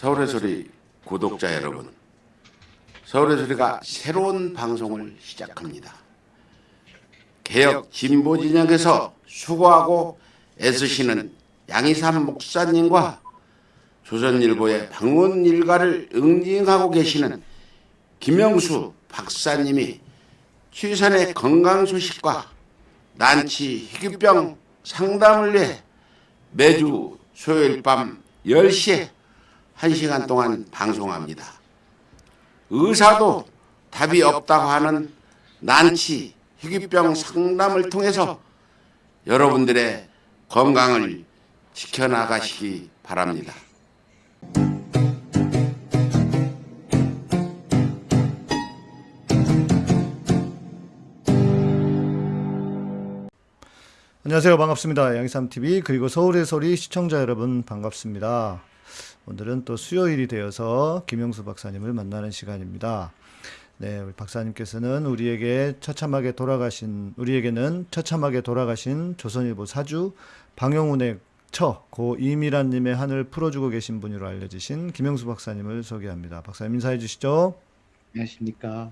서울의 소리 구독자 여러분, 서울의 소리가 새로운 방송을 시작합니다. 개혁 진보 진영에서 수고하고 애쓰시는 양희삼 목사님과 조선일보의 방문 일가를 응징하고 계시는 김영수 박사님이 취선의 건강 소식과 난치 희귀병 상담을 위해 매주 수요일 밤 10시에 1시간 동안 방송합니다. 의사도 답이 없다고 하는 난치 희귀병 상담을 통해서 여러분들의 건강을 지켜나가시기 바랍니다. 안녕하세요. 반갑습니다. 양희삼TV 그리고 서울의 소리 시청자 여러분 반갑습니다. 오늘은 또 수요일이 되어서 김영수 박사님을 만나는 시간입니다. 네, 우리 박사님께서는 우리에게 처참하게 돌아가신 우리에게는 처참하게 돌아가신 조선일보 사주 방영운의 처, 고 이미란 님의 한을 풀어주고 계신 분으로 알려지신 김영수 박사님을 소개합니다. 박사님 인사해 주시죠. 안녕하십니까.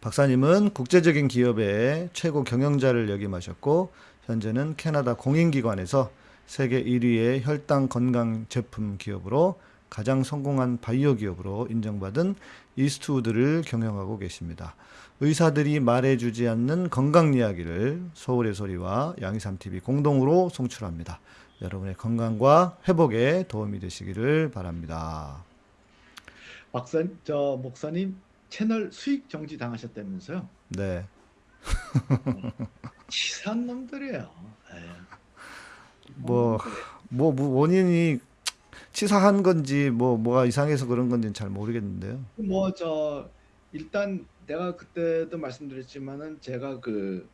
박사님은 국제적인 기업의 최고 경영자를 역임하셨고 현재는 캐나다 공인기관에서 세계 1위의 혈당 건강 제품 기업으로 가장 성공한 바이오 기업으로 인정받은 이스트우드를 경영하고 계십니다. 의사들이 말해주지 않는 건강 이야기를 서울의 소리와 양희삼TV 공동으로 송출합니다. 여러분의 건강과 회복에 도움이 되시기를 바랍니다. 박사, 저 목사님 채널 수익 정지 당하셨다면서요? 네. 치사한 놈들이에요. 예. 뭐, 뭐, 뭐 원인이 치사한 건지 뭐 뭐가 이상해서 그런 건지는 잘 모르겠는데요. 뭐 저 일단 내가 그때도 말씀드렸지만은 제가 그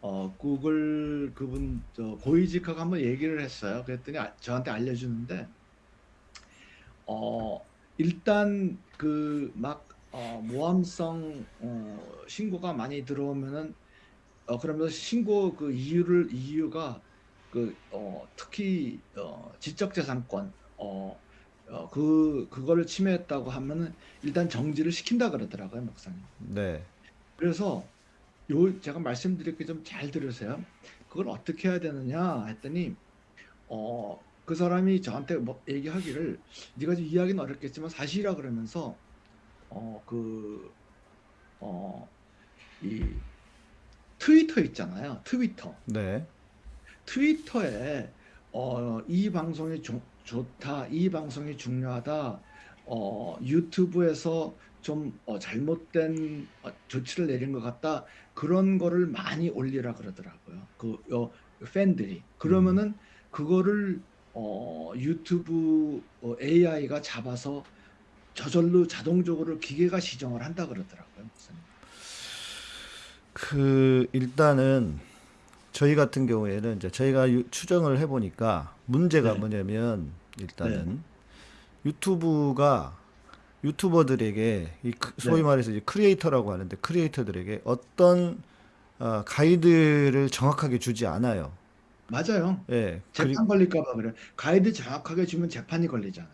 어, 구글 그분 저 고위직하고 한번 얘기를 했어요. 그랬더니 아- 저한테 알려주는데 어 일단 그막 어, 모함성 어, 신고가 많이 들어오면은 어 그러면서 신고 그 이유를 이유가 그 어, 특히 어, 지적재산권 어, 어, 그 그거를 침해했다고 하면은 일단 정지를 시킨다 그러더라고요, 목사님. 네. 그래서 요 제가 말씀드릴게 좀 잘 들으세요. 그걸 어떻게 해야 되느냐 했더니 어 그 사람이 저한테 뭐 얘기하기를 네가 좀 이해하기는 어렵겠지만 사실이라 그러면서 어 그 어 이 트위터 있잖아요. 트위터. 네. 트위터에 어, 이 방송이 조- 좋다, 이 방송이 중요하다, 어, 유튜브에서 좀 어, 잘못된 어, 조치를 내린 것 같다 그런 거를 많이 올리라 그러더라고요. 그 어, 팬들이 그러면은 그거를 어, 유튜브 어, AI가 잡아서 저절로 자동적으로 기계가 시정을 한다 그러더라고요. 목사님. 그 일단은 저희 같은 경우에는 이제 저희가 유- 추정을 해보니까 문제가 네. 뭐냐면 일단은 유튜브가 유튜버들에게 이 크- 소위 네. 말해서 이제 크리에이터라고 하는데 크리에이터들에게 어떤 어, 가이드를 정확하게 주지 않아요. 맞아요. 예. 그리, 재판 걸릴까 봐 그래. 가이드 정확하게 주면 재판이 걸리잖아요.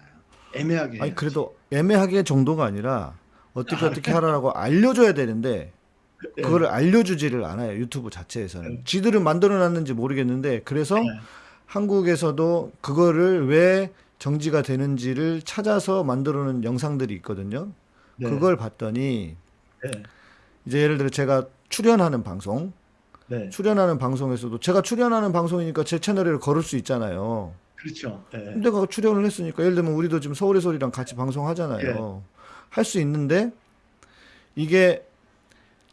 애매하게 아니 해야지. 그래도 애매하게 정도가 아니라 어떻게 어떻게 하라고 알려줘야 되는데 예. 그거를 알려주지를 않아요 유튜브 자체에서는 네. 지들은 만들어놨는지 모르겠는데 그래서 네. 한국에서도 그거를 왜 정지가 되는지를 찾아서 만들어놓은 영상들이 있거든요 네. 그걸 봤더니 네. 이제 예를 들어 제가 출연하는 방송 네. 출연하는 방송에서도 제가 출연하는 방송이니까 제 채널에 걸을 수 있잖아요 그렇죠. 네. 근데 가 출연을 했으니까 예를 들면 우리도 지금 서울의 소리랑 같이 방송하잖아요. 할수 있는데 이게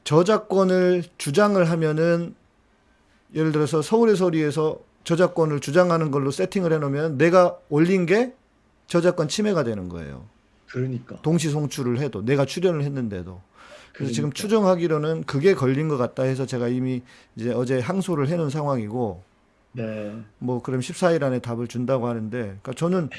저작권을 주장을 하면은 예를 들어서 서울의 소리에서 저작권을 주장하는 걸로 세팅을 해놓으면 내가 올린 게 저작권 침해가 되는 거예요. 그러니까. 동시 송출을 해도 내가 출연을 했는데도. 그래서 지금 그러니까. 추정하기로는 그게 걸린 것 같다 해서 제가 이미 이제 어제 항소를 해놓은 상황이고 네. 뭐 그럼 14일 안에 답을 준다고 하는데 그러니까 저는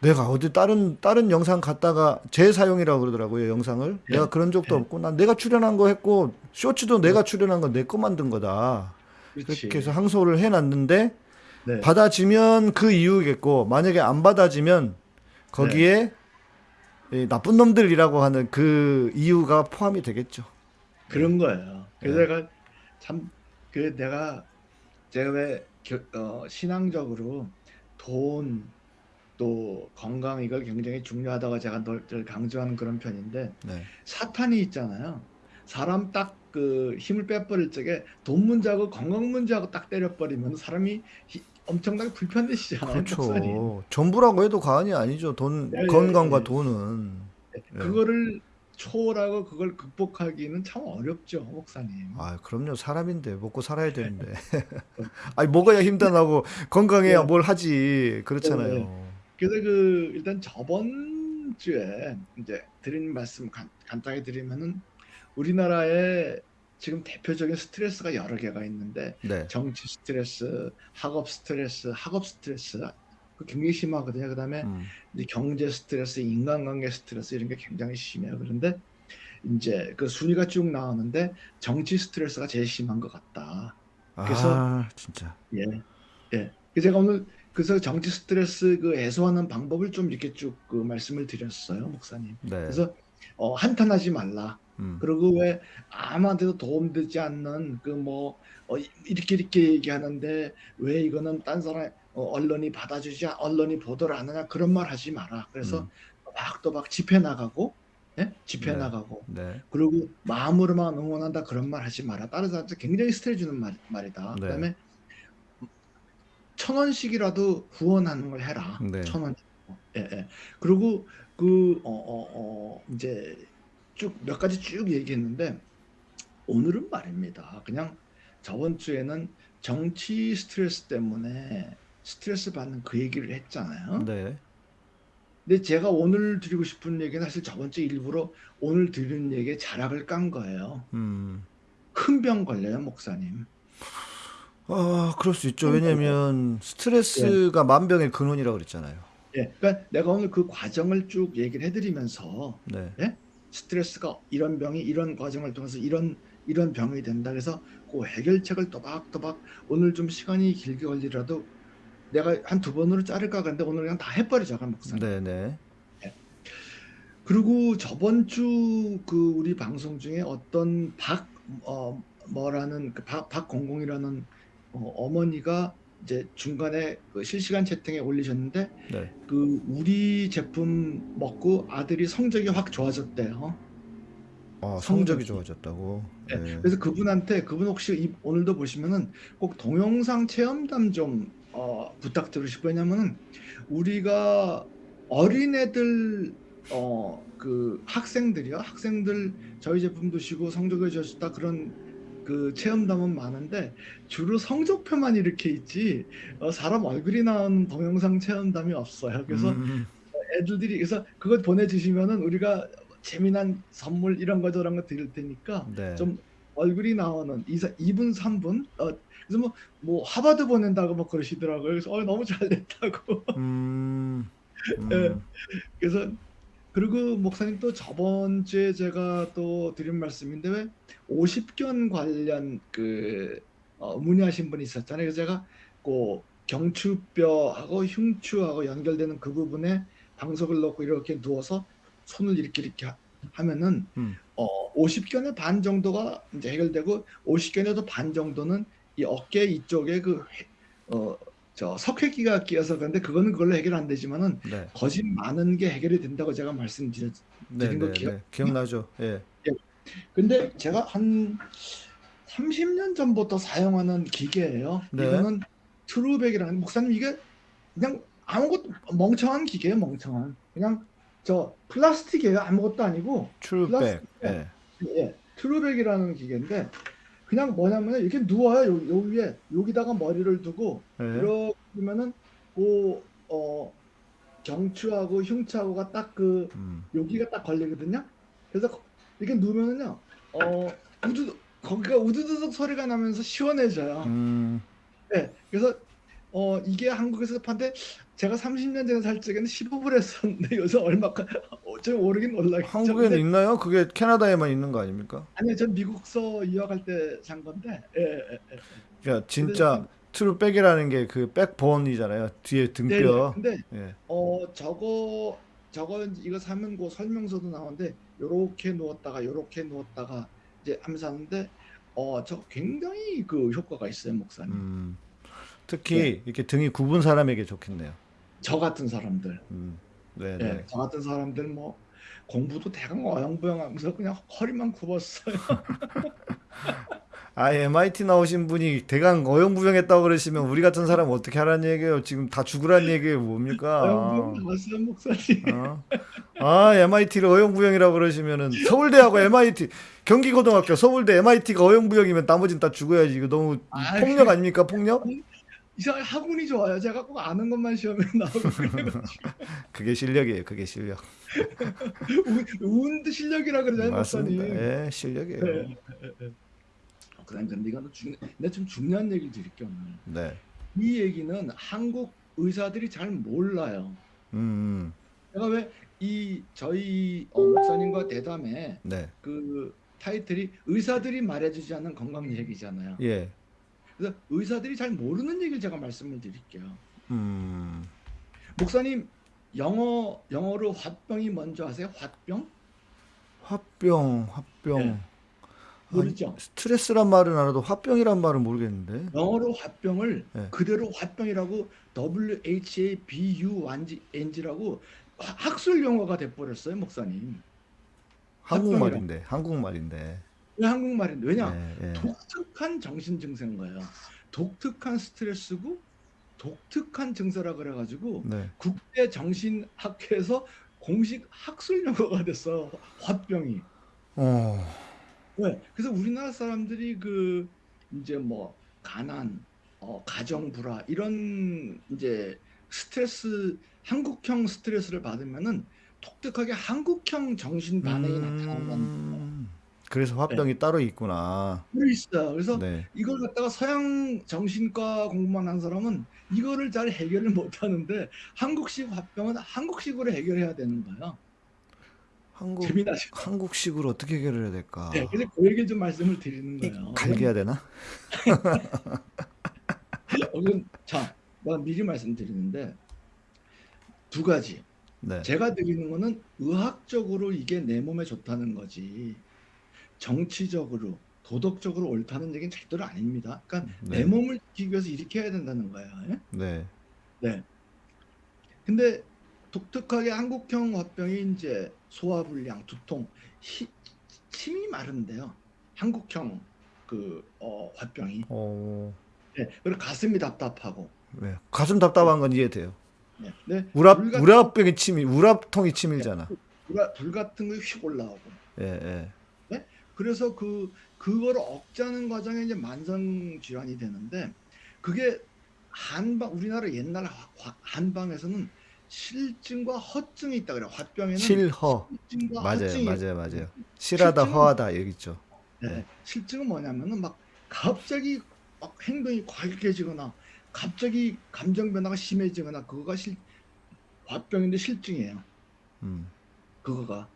내가 어디 다른 다른 영상 갖다가 재사용이라고 그러더라고요 영상을 내가 그런 적도 네. 없고 난 내가 출연한 거 했고 쇼츠도 내가 출연한 건 내 거 만든 거다 그렇지. 그렇게 해서 항소를 해놨는데 네. 받아지면 그 이유겠고 만약에 안 받아지면 거기에 이 나쁜 놈들이라고 하는 그 이유가 포함이 되겠죠. 그런 거예요. 그래서 네. 내가 참 그 내가 제가 왜 겨- 어, 신앙적으로 돈 또 건강 이걸 굉장히 중요하다고 제가 늘 강조하는 그런 편인데 네. 사탄이 있잖아요. 사람 딱 그 힘을 빼버릴 적에 돈 문제하고 건강 문제하고 딱 때려버리면 사람이 히- 엄청나게 불편해지잖아요. 그렇죠. 전부라고 해도 과언이 아니죠. 돈 네, 건강과 네. 돈은. 네. 그거를 초월하고 그걸 극복하기는 참 어렵죠, 목사님. 아, 그럼요. 사람인데 먹고 살아야 되는데. 아니 먹어야 힘든하고 건강해야 네. 뭘 하지. 그렇잖아요. 네. 그래서 그 일단 저번 주에 이제 드린 말씀 간, 간단히 드리면은 우리나라에 지금 대표적인 스트레스가 여러 개가 있는데 네. 정치 스트레스, 학업 스트레스, 학업 스트레스 그 굉장히 심하거든요. 그다음에 음. 이제 경제 스트레스, 인간관계 스트레스 이런 게 굉장히 심해요. 그런데 이제 그 순위가 쭉 나오는데 정치 스트레스가 제일 심한 것 같다. 그래서- 아, 진짜. 예, 예. 그래서 제가 오늘 그래서 정치 스트레스 그 해소하는 방법을 좀 이렇게 쭉 그 말씀을 드렸어요, 목사님. 네. 그래서 어, 한탄하지 말라. 음. 그리고 왜 아무한테도 도움되지 않는 그뭐 이렇게 이렇게 얘기하는데 왜 이거는 딴 사람 어, 언론이 받아주지 않- 언론이 보도를 안 하냐 그런 말 하지 마라. 그래서 음. 막또막 집회 나가고 예? 집회 네. 나가고 네. 그리고 마음으로만 응원한다 그런 말 하지 마라. 다른 사람한테 굉장히 스트레스 주는 말, 말이다. 네. 그다음에 천 원씩이라도 후원하는 걸 해라. 네. 천 원. 예, 예. 그리고 그 어, 어, 어, 이제 쭉 몇 가지 쭉 얘기했는데 오늘은 말입니다. 그냥 저번 주에는 정치 스트레스 때문에 스트레스 받는 그 얘기를 했잖아요. 네. 근데 제가 오늘 드리고 싶은 얘기는 사실 저번 주 일부러 오늘 드리는 얘기에 자락을 깐 거예요. 음. 큰 병 걸려요, 목사님. 아, 그럴 수 있죠. 왜냐면 스트레스가 만병의 근원이라고 그랬잖아요. 예, 그러니까 내가 오늘 그 과정을 쭉 얘기를 해드리면서 네. 스트레스가 이런 병이 이런 과정을 통해서 이런 이런 병이 된다. 그래서 그 해결책을 또박또박 오늘 좀 시간이 길게 걸리더라도 내가 한 두 번으로 자를까 그런데 오늘 그냥 다 해버리자, 그럼 목사님. 네, 네. 그리고 저번 주 그 우리 방송 중에 어떤 박 어, 뭐라는 그 박, 박공공이라는 어, 어머니가 이제 중간에 그 실시간 채팅에 올리셨는데 네. 그 우리 제품 먹고 아들이 성적이 확 좋아졌대요. 아, 성적이. 좋아졌다고. 네. 네. 그래서 그분한테 그분 혹시 이- 오늘도 보시면은 꼭 동영상 체험담 좀 어, 부탁드리고 싶어요. 왜냐면은 우리가 어린애들 어, 그 학생들이요. 학생들 저희 제품 드시고 성적이 좋아졌다 그런 그 체험담은 많은데 주로 성적표만 이렇게 있지 어, 사람 얼굴이 나온 동영상 체험담이 없어요. 그래서 음, 애들이 그래서 그거 보내주시면은 우리가 재미난 선물 이런 거 저런 거 드릴 테니까 네. 좀 얼굴이 나오는 2, 2분 3분 어 그래서 뭐, 뭐 하버드 보낸다고 뭐 그러시더라고요 그래서 어 너무 잘 됐다고 음. 음. 예. 그래서 그리고 목사님 또 저번 주에 제가 또 드린 말씀인데 왜 50견 관련 그 어, 문의하신 분이 있었잖아요 그래서 제가 그 경추뼈하고 흉추하고 연결되는 그 부분에 방석을 넣고 이렇게 누워서 손을 이렇게 이렇게 하- 하면은 음. 어 50견의 반 정도가 이제 해결되고 50견에도 반 정도는 이 어깨 이쪽에 그 어 저 석회기가 끼어서 그런데 그거는 그걸로 해결 안 되지만은 네. 거짓 많은 게 해결이 된다고 제가 말씀드렸. 네, 거 네, 기억- 네. 기억나죠? 예. 근데 제가 한 30년 전부터 사용하는 기계예요. 네. 이거는 True Back이라는 목사님 이게 그냥 아무것도 멍청한 기계예요, 멍청한. 그냥 저 플라스틱이에요, 아무것도 아니고. True Back. 플라스틱. 예. 예, True Back이라는 기계인데 그냥 뭐냐면 이렇게 누워요, 요, 요 위에 여기다가 머리를 두고 예. 이렇게 보면은 그어 경추하고 흉추하고가 딱그 음. 여기가 딱 걸리거든요. 그래서 거- 이렇게 누우면은요, 어 우두 거기가 우두두둑 소리가 나면서 시원해져요. 음. 네, 그래서 어 이게 한국에서 판데 제가 30년 전에 살 적에는 15불 했었는데 요새 얼마까 어, 좀 오르긴 올라겠죠. 한국에는 있나요? 그게 캐나다에만 있는 거 아닙니까? 아니요, 전 미국서 유학할 때 산 건데, 예, 예, 예. 그러니까 진짜 트루백이라는 게 그 백본이잖아요. 뒤에 네, 등뼈. 근데 예. 어 저거 저거 이거 사면 그 설명서도 나오는데 요렇게 누웠다가 요렇게 누웠다가 이제 하면서 하는데 어저 굉장히 그 효과가 있어요 목사님. 음. 특히 이렇게 등이 굽은 사람에게 좋겠네요. 저 같은 사람들, 음. 네, 예, 네. 저 같은 사람들 뭐 공부도 대강 어영부영하면서 그냥 허리만 굽었어요. 아, MIT 나오신 분이 대강 어영부영했다고 그러시면 우리 같은 사람 어떻게 하라는 얘기예요? 지금 다 죽으라는 얘기예요, 뭡니까? 어영부영 나왔어요 목사님. 어? 아, MIT를 어영부영이라고 그러시면은 서울대하고 MIT, 경기고등학교, 서울대, MIT가 어영부영이면 나머지는 다 죽어야지. 이거 너무 아이. 폭력 아닙니까? 폭력? 이상 학문이 좋아요. 제가 꼭 아는 것만 시험에 나오고 그래가지고 그게 실력이에요. 그게 실력. 운- 운도 실력이라 그러잖아요 맞습니다. 목사님. 예, 실력이에요. 네. 어, 그다음 근데 이거는 중, 내가 좀 중요한 얘기를 드릴게요 오늘. 네. 이 얘기는 한국 의사들이 잘 몰라요. 음, 제가 왜 이 저희 어, 목사님과 대담에 네. 그 타이틀이 의사들이 말해주지 않는 건강 얘기잖아요. 예. 그래서 의사들이 잘 모르는 얘기를 제가 말씀을 드릴게요. 음, 목사님 영어 영어로 화병이 뭔지 아세요? 화병? 화병, 화병. 네. 모르죠? 스트레스란 말은 알아도 화병이란 말은 모르겠는데. 영어로 화병을 네. 그대로 화병이라고 W H A B U N G라고 학술 용어가 돼버렸어요, 목사님. 한국말인데, 한국말인데. 왜 한국말인데? 왜냐? 예, 예. 독특한 정신 증세인 거예요. 독특한 스트레스고 독특한 증세라 그래가지고 네. 국대 정신학회에서 공식 학술 용어가 됐어. 화병이. 어, 왜? 그래서 우리나라 사람들이 그 이제 뭐 가난, 어, 가정 불화 이런 이제 스트레스 한국형 스트레스를 받으면은 독특하게 한국형 정신 반응이 나타난다는 음, 그래서 화병이 따로 있구나. 게 있어요. 그래서 네. 이걸 갖다가 서양 정신과 공부만 한 사람은 이거를 잘 해결을 못 하는데 한국식 화병은 한국식으로 해결해야 되는 거예요. 한국 재미나죠? 한국식으로 어떻게 해결해야 될까? 네, 그래서 그 얘기를 좀 말씀을 드리는 이 거예요. 갈겨야 되나? 어, 자, 내가 미리 말씀드리는데 두 가지. 네. 제가 드리는 거는 의학적으로 이게 내 몸에 좋다는 거지. 정치적으로, 도덕적으로 옳다는 얘기는 절대로 아닙니다. 그러니까 네. 내 몸을 지키기 위해서 이렇게 해야 된다는 거예요. 예? 네. 네. 근데 독특하게 한국형 화병이 이제 소화불량, 두통, 히- 침이 마른데요. 한국형 그 어, 화병이. 어, 네. 그리고 가슴이 답답하고. 네. 가슴 답답한 건 이해돼요. 네. 네. 우랍 불 같은- 우랍병이 침이 우랍통이 침이잖아. 불, 불 같은 거 휙 올라오고. 예, 예. 그래서 그 그거를 억제하는 과정에 이제 만성 질환이 되는데 그게 한방 우리나라 옛날 화- 화- 한방에서는 실증과 허증이 있다 그래요. 화병에는 실허. 맞아요, 맞아요, 맞아요. 실하다, 실증은- 허하다 여기 있죠. 네. 실증은 뭐냐면은 막 갑자기 막 행동이 과격해지거나 갑자기 감정 변화가 심해지거나 그거가 실 화병인데 실증이에요. 음. 그거가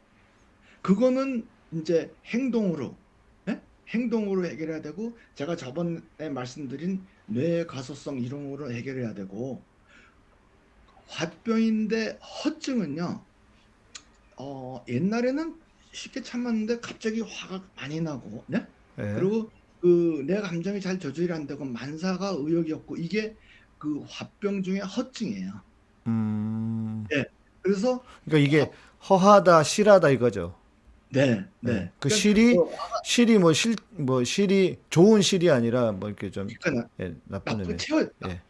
그거는 이제 행동으로 예? 행동으로 해결해야 되고 제가 저번에 말씀드린 뇌 가소성 이론으로 해결해야 되고 화병인데 허증은요 어 옛날에는 쉽게 참았는데 갑자기 화가 많이 나고 네? 예. 그리고 그 내 감정이 잘 조절이 안 되고 만사가 의욕이 없고 이게 그 화병 중에 허증이에요. 음. 그래서 그러니까 이게 허하다, 실하다 이거죠. 네, 네. 네. 그 그러니까 실이 뭐 실이 뭐 실 뭐 실이 좋은 실이 아니라 뭐 이렇게 좀 그러니까 예, 나쁜 나쁜 의미. 채워 예.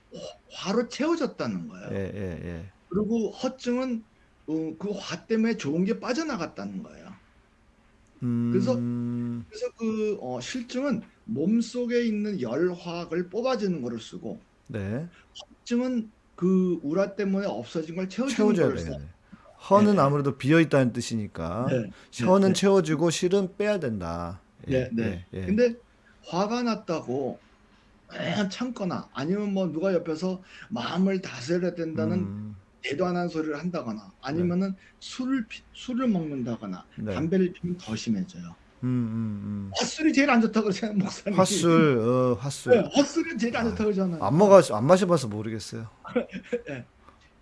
화로 채워졌다는 거예요. 예, 예, 예. 그리고 허증은 어, 그화 때문에 좋은 게 빠져나갔다는 거예요. 음. 그래서- 그래서 그 어, 실증은 몸 속에 있는 열화학을 뽑아주는 거를 쓰고 네. 허증은 그 우라 때문에 없어진 걸 채워주는 거를 돼요. 써. 네. 허는 네. 아무래도 비어 있다는 뜻이니까 네, 허는 네. 채워주고 실은 빼야 된다. 예, 네, 네. 근데 화가 났다고 에, 참거나 아니면 뭐 누가 옆에서 마음을 다스려야 된다는 음, 대단한 소리를 한다거나 아니면은 술을 피- 술을 먹는다거나 네. 담배를 피면 더 심해져요. 음, 음, 핫술이 제일 안 좋다고 그러잖아요, 음. 목사님. 핫술, 어, 핫술. 네, 핫술이 제일 안 좋다고 그러잖아요. 안 먹어, 안 마셔봐서 모르겠어요. 그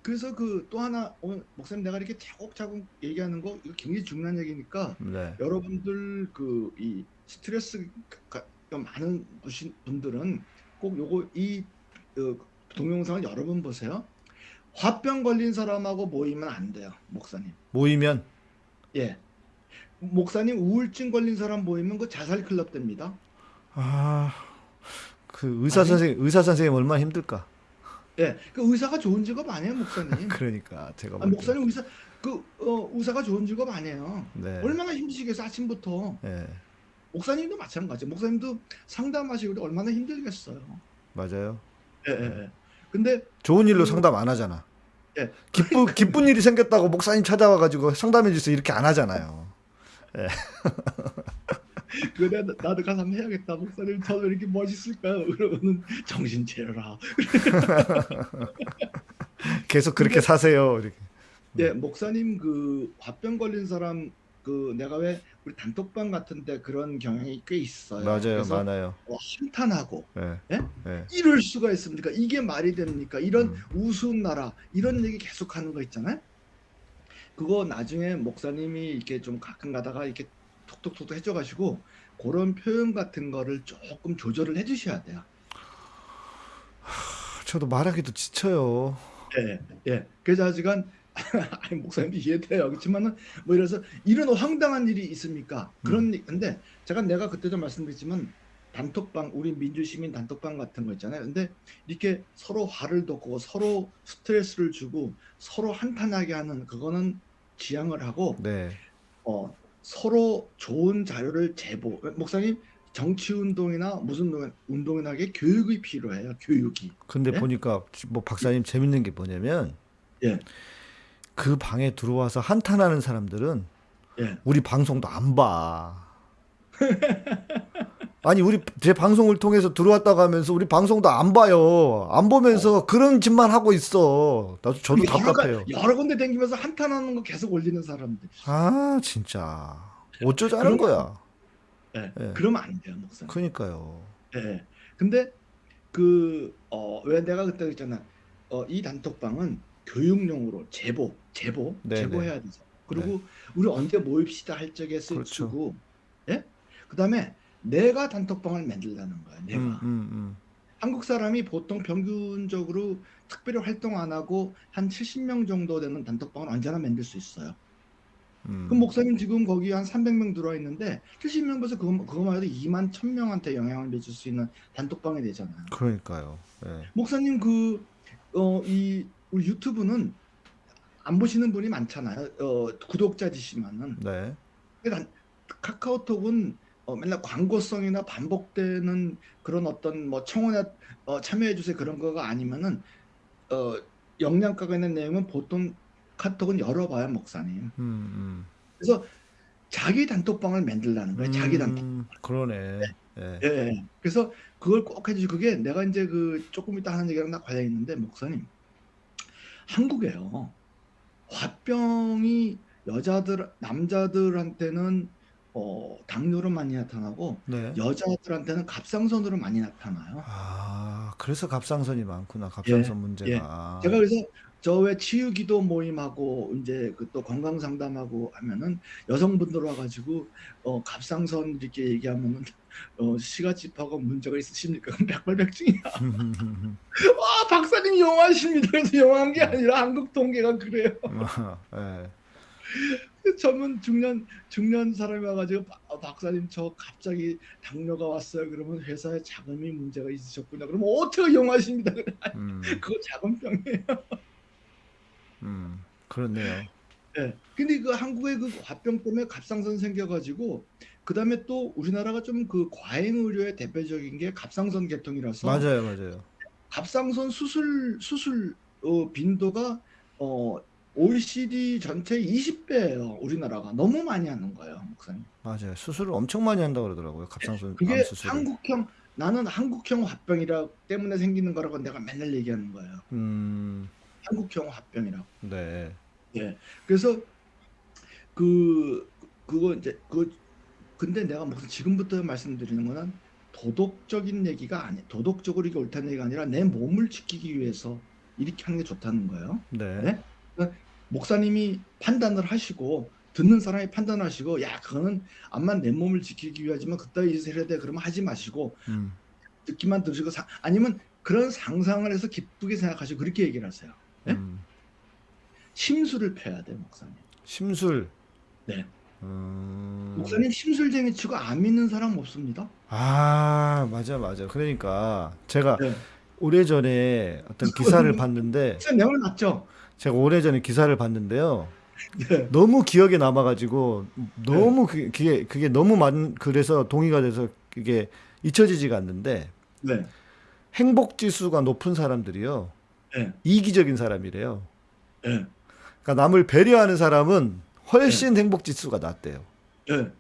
그래서 그 또 하나 오늘 목사님 내가 이렇게 차곡차곡 얘기하는 거 이거 굉장히 중요한 얘기니까 네. 여러분들 그 이 스트레스가 많은 분들은 꼭 요거 이 어, 동영상을 여러 번 보세요. 화병 걸린 사람하고 모이면 안 돼요, 목사님. 모이면 예. 목사님 우울증 걸린 사람 모이면 그 자살 클럽 됩니다. 아, 그 의사 아니. 선생님 의사 선생님 얼마나 힘들까? 예. 그 의사가 좋은 직업 아니에요, 목사님. 그러니까 제가 아. 목사님 의사 그 어, 의사가 좋은 직업 아니에요. 네. 얼마나 힘드시겠어 아침부터. 예. 목사님도 마찬가지. 목사님도 상담하시고 얼마나 힘들겠어요. 맞아요. 예, 예, 예. 근데 좋은 일로 그- 상담 안 하잖아. 예. 기쁜 기쁜 일이 생겼다고 목사님 찾아와 가지고 상담해 주세요 이렇게 안 하잖아요. 그 내가 나도 가서 한번 해야겠다. 목사님 저도 이렇게 멋있을까요? 그러면은 정신 차려라. 계속 그렇게 사세요. 이렇게. 예, 목사님 그 화병 걸린 사람 그 내가 왜 우리 단톡방 같은데 그런 경향이 꽤 있어요. 맞아요. 많아요. 어, 한탄하고 예. 예? 예. 이럴 수가 있습니까? 이게 말이 됩니까? 이런 음. 우스운 나라 이런 얘기 계속 하는 거 있잖아요. 그거 나중에 목사님이 이렇게 좀 가끔 가다가 이렇게 톡톡톡 해줘가지고 그런 표현 같은 거를 조금 조절을 해주셔야 돼요. 저도 말하기도 지쳐요. 예, 예. 그래서 아직은 아니 목사님도 이해돼요. 그렇지만은 뭐 이래서 이런 황당한 일이 있습니까? 그런 일- 근데 제가 내가 그때도 말씀드렸지만 단톡방 우리 민주시민 단톡방 같은 거 있잖아요. 근데 이렇게 서로 화를 돋고 서로 스트레스를 주고 서로 한탄하게 하는 그거는 지양을 하고 네. 어 서로 좋은 자료를 제보. 목사님 정치 운동이나 무슨 운동, 운동이나 게 교육이 필요해요. 교육이. 근데 예? 보니까 뭐 박사님 재밌는 게 뭐냐면 예. 그 방에 들어와서 한탄하는 사람들은 예. 우리 방송도 안 봐. 아니 우리 제 방송을 통해서 들어왔다고 하면서 우리 방송도 안 봐요. 안 보면서 그런 짓만 하고 있어. 나도 저도 답답해요. 가- 여러 군데 다니면서 한탄하는 거 계속 올리는 사람들. 아 진짜 어쩌자는 그런 거야. 예. 예. 그러면 안 돼요, 목사님. 그러니까요. 예. 근데 그어왜 내가 그때 그랬잖아. 어 이 단톡방은 교육용으로 제보, 제보, 네네. 제보해야 되죠. 그리고 우리 언제 모입시다 할 적에 쓰, 그렇죠. 쓰고, 예? 그다음에 내가 단톡방을 만들라는 거야. 내가. 음, 음, 음. 한국 사람이 보통 평균적으로 특별히 활동 안 하고 한 70명 정도 되는 단톡방을 언제나 만들 수 있어요. 음. 그럼 목사님 지금 거기 한 300명 들어와 있는데 70명 벌써 그거, 그거만 해도 2만 1000명한테 영향을 미칠 수 있는 단톡방이 되잖아요. 그러니까요. 예. 목사님 그, 어, 이, 우리 유튜브는 안 보시는 분이 많잖아요. 어, 구독자지시면은. 네. 카카오톡은 어, 맨날 광고성이나 반복되는 그런 어떤 뭐 청원에 어, 참여해 주세요 그런 거가 아니면은 어, 영양가가 있는 내용은 보통 카톡은 열어봐요 목사님. 음, 음. 그래서 자기 단톡방을 만들라는 거예요. 자기 단톡. 음, 그러네. 예. 예, 예. 그래서 그걸 꼭 해주시. 그게 내가 이제 그 조금 이따 하는 얘기랑 다 관련 있는데 목사님 한국에요 화병이 여자들 남자들한테는 어, 당뇨로 많이 나타나고 네. 여자들한테는 갑상선으로 많이 나타나요. 아, 그래서 갑상선이 많구나. 갑상선 문제가. 제가 그래서 저 왜 치유기도 모임하고 이제 그 또 건강 상담하고 하면은 여성분들 와가지고 어 갑상선 이렇게 얘기하면은 어 시가집하고 문제가 있으십니까? 그럼 백발백중이야. 아 박사님 영화십니다. 그래서 영화한 게 아니라 한국 통계가 그래요. 예. 전문 중년 중년 사람이 와가지고 바- 어, 박사님 저 갑자기 당뇨가 왔어요. 그러면 회사에 자금이 문제가 있으셨구나. 그러면 어떻게 영화십니다. 음, 그거 자금병이에요. 음, 그렇네요. 예. 근데 그 한국의 그 화병 때문에 갑상선 생겨가지고 그 다음에 또 우리나라가 좀 그 과잉 의료의 대표적인 게 갑상선 계통이라서 맞아요, 맞아요. 갑상선 수술 수술 어, 빈도가 어 OECD 전체 20배예요. 우리나라가 너무 많이 하는 거예요, 목사님. 맞아요. 수술을 엄청 많이 한다고 그러더라고요. 갑상선 암 그게 수술을. 한국형 나는 한국형 화병이라 때문에 생기는 거라고 내가 맨날 얘기하는 거예요. 음, 한국형 화병이라고. 네. 예. 그래서 그 그거 이제 그 근데 내가 무슨 지금부터 말씀드리는 거는 도덕적인 얘기가 아니 도덕적으로 이게 옳다는 얘기가 아니라 내 몸을 지키기 위해서 이렇게 하는 게 좋다는 거예요. 네. 네? 목사님이 판단을 하시고 듣는 사람이 판단하시고 야 그거는 암만 내 몸을 지키기 위하지만 그따위 짓을 해야 돼 그러면 하지 마시고 음. 듣기만 들으시고 사- 아니면 그런 상상을 해서 기쁘게 생각하시고 그렇게 얘기를 하세요. 네? 음. 심술을 펴야 돼 목사님. 심술. 네. 음. 목사님 심술쟁이 치고 안 믿는 사람 없습니다. 아, 맞아, 맞아. 그러니까 제가 네. 오래전에 어떤 기사를 봤는데 목사님 내말 맞죠? 제가 오래전에 기사를 봤는데요. 네. 너무 기억에 남아가지고 너무 그- 그게 그게 너무 많 그래서 동의가 돼서 이게 잊혀지지가 않는데 네. 행복 지수가 높은 사람들이요 네. 이기적인 사람이래요. 네. 그러니까 남을 배려하는 사람은 훨씬 행복 지수가 낮대요. 네. 아니면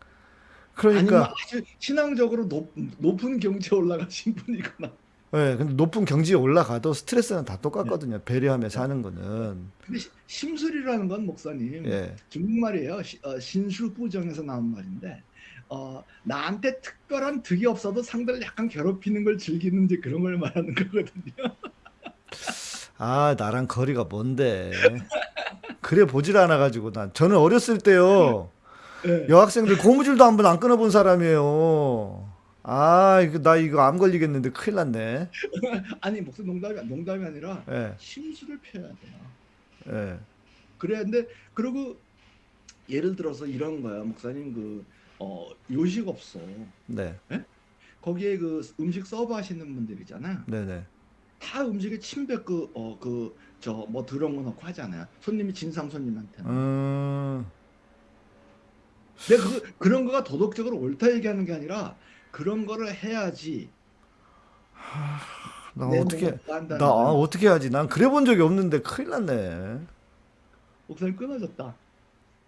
그러니까 아주 신앙적으로 높, 높은 경지에 올라가신 분이거나 예, 근데 높은 경지에 올라가도 스트레스는 다 네. 똑같거든요. 배려하며 사는 거는 근데 시- 심술이라는 건 목사님 예. 중국말이에요. 시- 어, 신수부정에서 나온 말인데 어, 나한테 특별한 득이 없어도 상대를 약간 괴롭히는 걸 즐기는 이제 그런 걸 말하는 거거든요. 아 나랑 거리가 먼데 그래 보질 않아 가지고 난 저는 어렸을 때요 네. 여학생들 고무줄도 한 번 안 끊어본 사람이에요. 아 이거 나 이거 암 걸리겠는데 큰일 났네. 아니 목사 농담이 농담이 아니라 예, 심술을 펴야 돼요. 예, 그래야 근데 그리고 예를 들어서 이런 거야 목사님 그 어, 요식업소 네, 거기에 그 음식 서브 하시는 분들이잖아요. 네, 네. 다 음식에 침뱉 그어그 저뭐 들어온 거 넣고 하잖아요. 손님이 진상 손님한테는. 음, 근데 그 그런 거가 도덕적으로 옳다 얘기하는 게 아니라 그런 거를 해야지. 나내 어떻게 나 아. 어떻게 하지? 난 그래 본 적이 없는데 큰일 났네. 목사님 끊어졌다.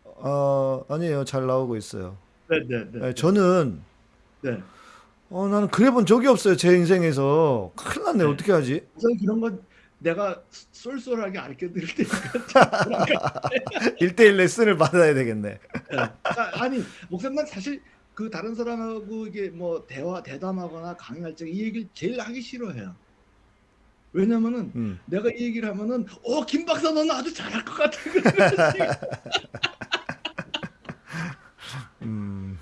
어 아니에요, 잘 나오고 있어요. 네네네. 예, 저는 네. 어 나는 그래 본 적이 없어요 제 인생에서 큰일 났네 네. 어떻게 하지? 목사님 그런 거 내가 쏠쏠하게 알려 드릴 테니까. 1대1 레슨을 받아야 되겠네. 네. 아, 아니 목사님 난 사실 그 다른 사람하고 이게 뭐 대화 대담하거나 강의할 때 이 얘기를 제일 하기 싫어해요. 왜냐면은 음. 내가 이 얘기를 하면은 어김 박사 너는 아주 잘할 것 같아. 음.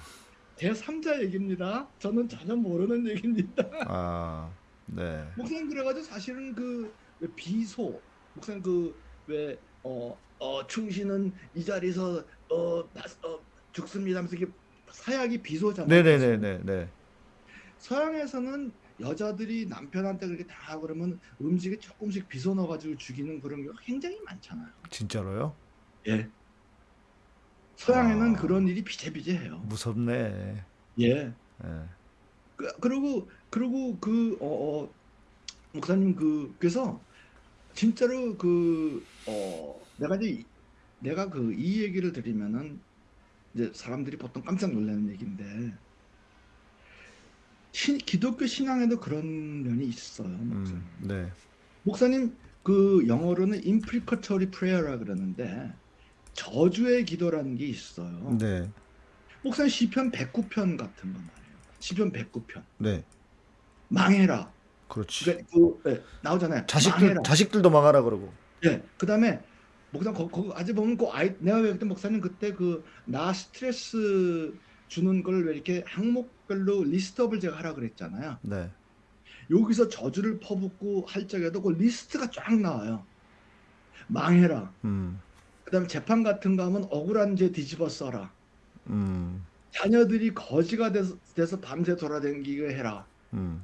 제 3자 얘기입니다. 저는 전혀 모르는 얘기입니다. 아. 네. 목사님 그래가지고 사실은 그왜 비소 목사님 그왜 어, 어, 충신은 이 자리에서 어, 나- 어 죽습니다 하면서 이게 사약이 비소잖아요. 네, 네, 네, 네, 네. 서양에서는 여자들이 남편한테 그렇게 다 하고 그러면 음식에 조금씩 비소 넣어가지고 죽이는 그런 경우가 굉장히 많잖아요. 진짜로요? 예. 서양에는 아. 그런 일이 비제비제해요. 무섭네. 예. 예. 그, 그리고 그리고 그 어, 어, 목사님 그 그래서 진짜로 그 어, 내가 이제 이- 내가 그 이 얘기를 드리면은 이제 사람들이 보통 깜짝 놀라는 얘기인데 신, 기독교 신앙에도 그런 면이 있어요. 목사님. 음. 네. 목사님 그 영어로는 imprecatory prayer라 그러는데 저주의 기도라는 게 있어요. 네. 목사님 시편 109편 같은 거 말이에요. 시편 109편. 네. 망해라. 그렇지. 그러니까 그 네, 나오잖아요. 자식들 망해라. 자식들도 망하라 그러고. 예. 그다음에 목사님 거, 거 아직 보면 그 아이 내가 왜 그때 목사님 그때 그 나 스트레스 주는 걸 왜 이렇게 항목별로 list up을 제가 하라 그랬잖아요. 네. 여기서 저주를 퍼붓고 할 적에도 그 리스트가 쫙 나와요. 망해라. 음. 그다음에 재판 같은 거 하면 억울한 죄 뒤집어 써라. 음. 자녀들이 거지가 돼서, 돼서 밤새 돌아다니게 해라. 음.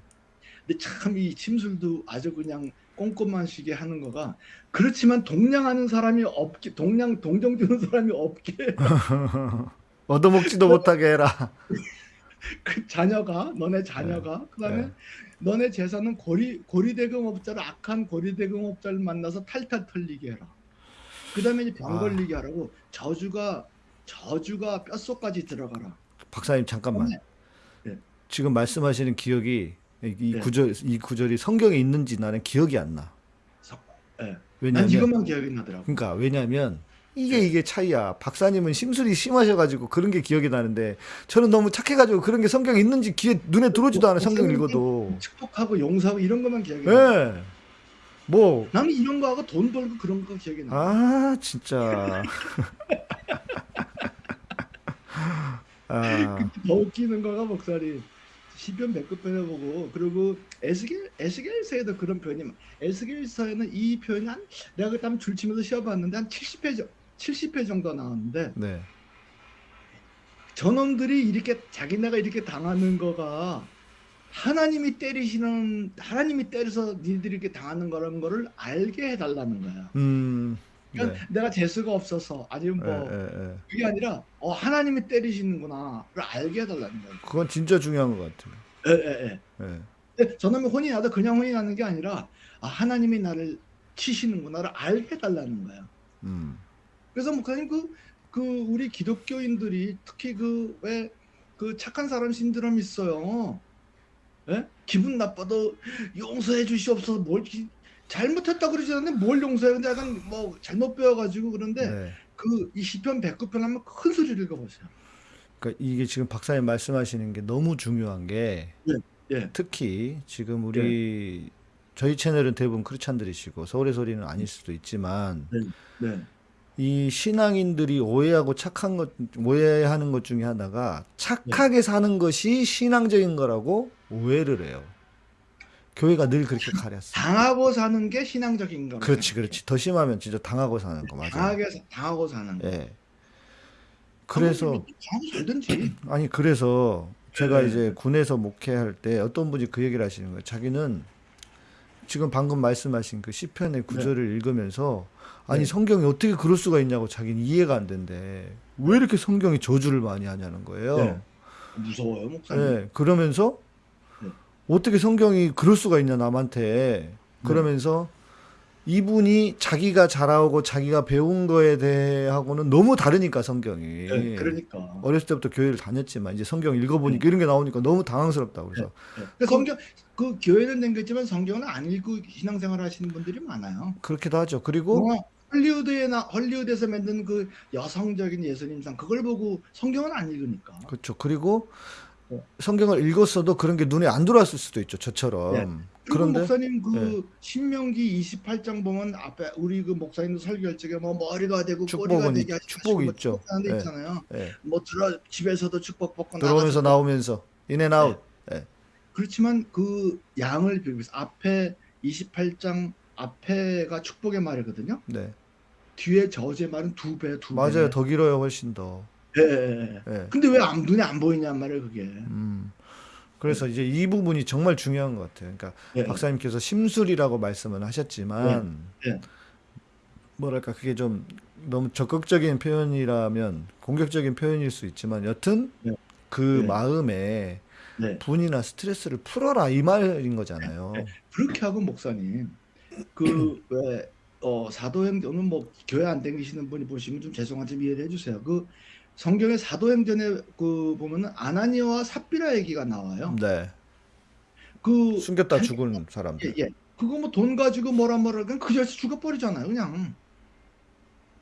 근데 참 이 침술도 아주 그냥 꼼꼼하시게 하는 거가 그렇지만 동냥하는 사람이 없게 동냥 동정 주는 사람이 없게 얻어먹지도 못하게 해라. 그 자녀가 너네 자녀가 그다음에 네. 너네 재산은 고리 고리대금업자를 악한 고리대금업자를 만나서 탈탈 털리게 해라. 그다음에 이제 병 아. 걸리게 하라고 저주가 저주가 뼛속까지 들어가라. 박사님 잠깐만. 네. 지금 말씀하시는 기억이 이, 이 네. 구절 이 구절이 성경에 있는지 나는 기억이 안 나. 서- 예. 난 왜냐면 이것만 기억이 나더라고. 그러니까 왜냐면 이게 네. 이게 차이야. 박사님은 심술이 심하셔가지고 그런 게 기억이 나는데 저는 너무 착해가지고 그런 게 성경에 있는지 귀에 눈에 들어오지도 않아. 성경 목사님 읽어도. 축복하고 용서하고 이런 것만 기억이 예. 나. 뭐, 나는 이런 거 하고 돈 벌고 그런 거 기억이 나. 아, 진짜. 아, 더 웃기는 거가 목사님 시편 백급편에 보고 그리고 에스겔 에스겔서에도 그런 표현이 많- 에스겔서에는 이 표현이 한 내가 한번 줄치면서 시험봤는데 한 70회 정 70회 정도 나왔는데 네. 저놈들이 이렇게 자기네가 이렇게 당하는 거가 하나님이 때리시는 하나님이 때려서 니들이 이렇게 당하는 거라는 거를 알게 해달라는 거야. 음, 네. 그러니까 내가 재수가 없어서 아니면 뭐 예, 예, 예. 그게 아니라 어 하나님이 때리시는구나를 알게 해달라는 거야. 그건 진짜 중요한 것 같아요. 예, 예. 근데 저놈이 혼이 나도 그냥 혼이 나는 게 아니라 아, 하나님이 나를 치시는구나를 알게 해달라는 거야. 음, 그래서 목사님 그, 그 우리 기독교인들이 특히 그 왜 그 착한 사람 신드롬 있어요. 예? 기분 나빠도 용서해 주시옵소서 뭘 기- 잘못했다 그러지 않는데 뭘 용서해 근데 약간 뭐 잘못 배워가지고 그런데 네. 그이 시편 109편 하면 큰 소리를 읽어보세요. 그러니까 이게 지금 박사님 말씀하시는 게 너무 중요한 게 예. 특히 지금 우리 저희 채널은 대부분 크리스찬들이시고 서울의 소리는 아닐 수도 있지만 네. 이 신앙인들이 오해하고 착한 것 오해하는 것 중에 하나가 착하게 사는 것이 신앙적인 거라고 오해를 해요. 교회가 늘 그렇게 가렸어. 당하고 사는 게 신앙적인 거. 그렇지, 그렇지. 더 심하면 진짜 당하고 사는 거 맞아요. 당하게 사- 당하고 사는 거. 예. 그래서 살든지. 아니 그래서 제가 네. 이제 군에서 목회할 때 어떤 분이 그 얘기를 하시는 거예요. 자기는 지금 방금 말씀하신 그 시편의 구절을 읽으면서 아니 네. 성경이 어떻게 그럴 수가 있냐고 자기는 이해가 안 된대. 왜 이렇게 성경이 저주를 많이 하냐는 거예요. 네. 무서워요, 목사님. 예, 그러면서 네. 어떻게 성경이 그럴 수가 있냐 남한테 그러면서 이분이 자기가 자라오고 자기가 배운 거에 대하고는 너무 다르니까 성경이 네, 그러니까. 어렸을 때부터 교회를 다녔지만 이제 성경 읽어보니까 이런 게 나오니까 너무 당황스럽다 그래서 네. 그 성경 그 교회는 댕겼지만 성경은 안 읽고 신앙생활 하시는 분들이 많아요. 그렇기도 하죠 그리고 뭐 헐리우드에 나 헐리우드에서 만든 그 여성적인 예수님상 그걸 보고 성경은 안 읽으니까. 그렇죠 그리고 네. 성경을 읽었어도 그런 게 눈에 안 들어왔을 수도 있죠 저처럼 네. 그런데 목사님 그 네. 신명기 28장 보면 앞에 우리 그 목사님도 설교할 적에 뭐 머리가 되고 꼬리가 있- 되게 하시고 축복이 뭐 있죠. 네. 있잖아요. 예, 뭐 들어 집에서도 축복 받고 들어오면서 나오면서 인앤아웃 예. 그렇지만 그 양을 비교해서 앞에 28장 앞에가 축복의 말이거든요. 네 뒤에 저주의 말은 두 배, 두 배. 맞아요 더 길어요 훨씬 더 예, 예, 예. 예. 근데 왜 안, 눈에 안 보이냔 말이에요, 그게. 음. 그래서 이제 이 부분이 정말 중요한 것 같아요. 그러니까 예. 박사님께서 심술이라고 말씀을 하셨지만 예. 뭐랄까 그게 좀 너무 적극적인 표현이라면 공격적인 표현일 수 있지만 여튼 예. 그 예. 마음에 네. 분이나 스트레스를 풀어라 이 말인 거잖아요. 그렇게 하고 목사님, 그 왜 어, 사도행전은 뭐 교회 안 댕기시는 분이 보시면 좀 죄송하지만 이해를 해주세요. 그 성경의 사도행전에 그 보면은 아나니아와 삽비라 얘기가 나와요. 네. 그 숨겼다 한- 죽은 사람들. 예, 예. 그거 뭐 돈 가지고 뭐라 뭐라 그냥 그 자식 죽어버리잖아요, 그냥.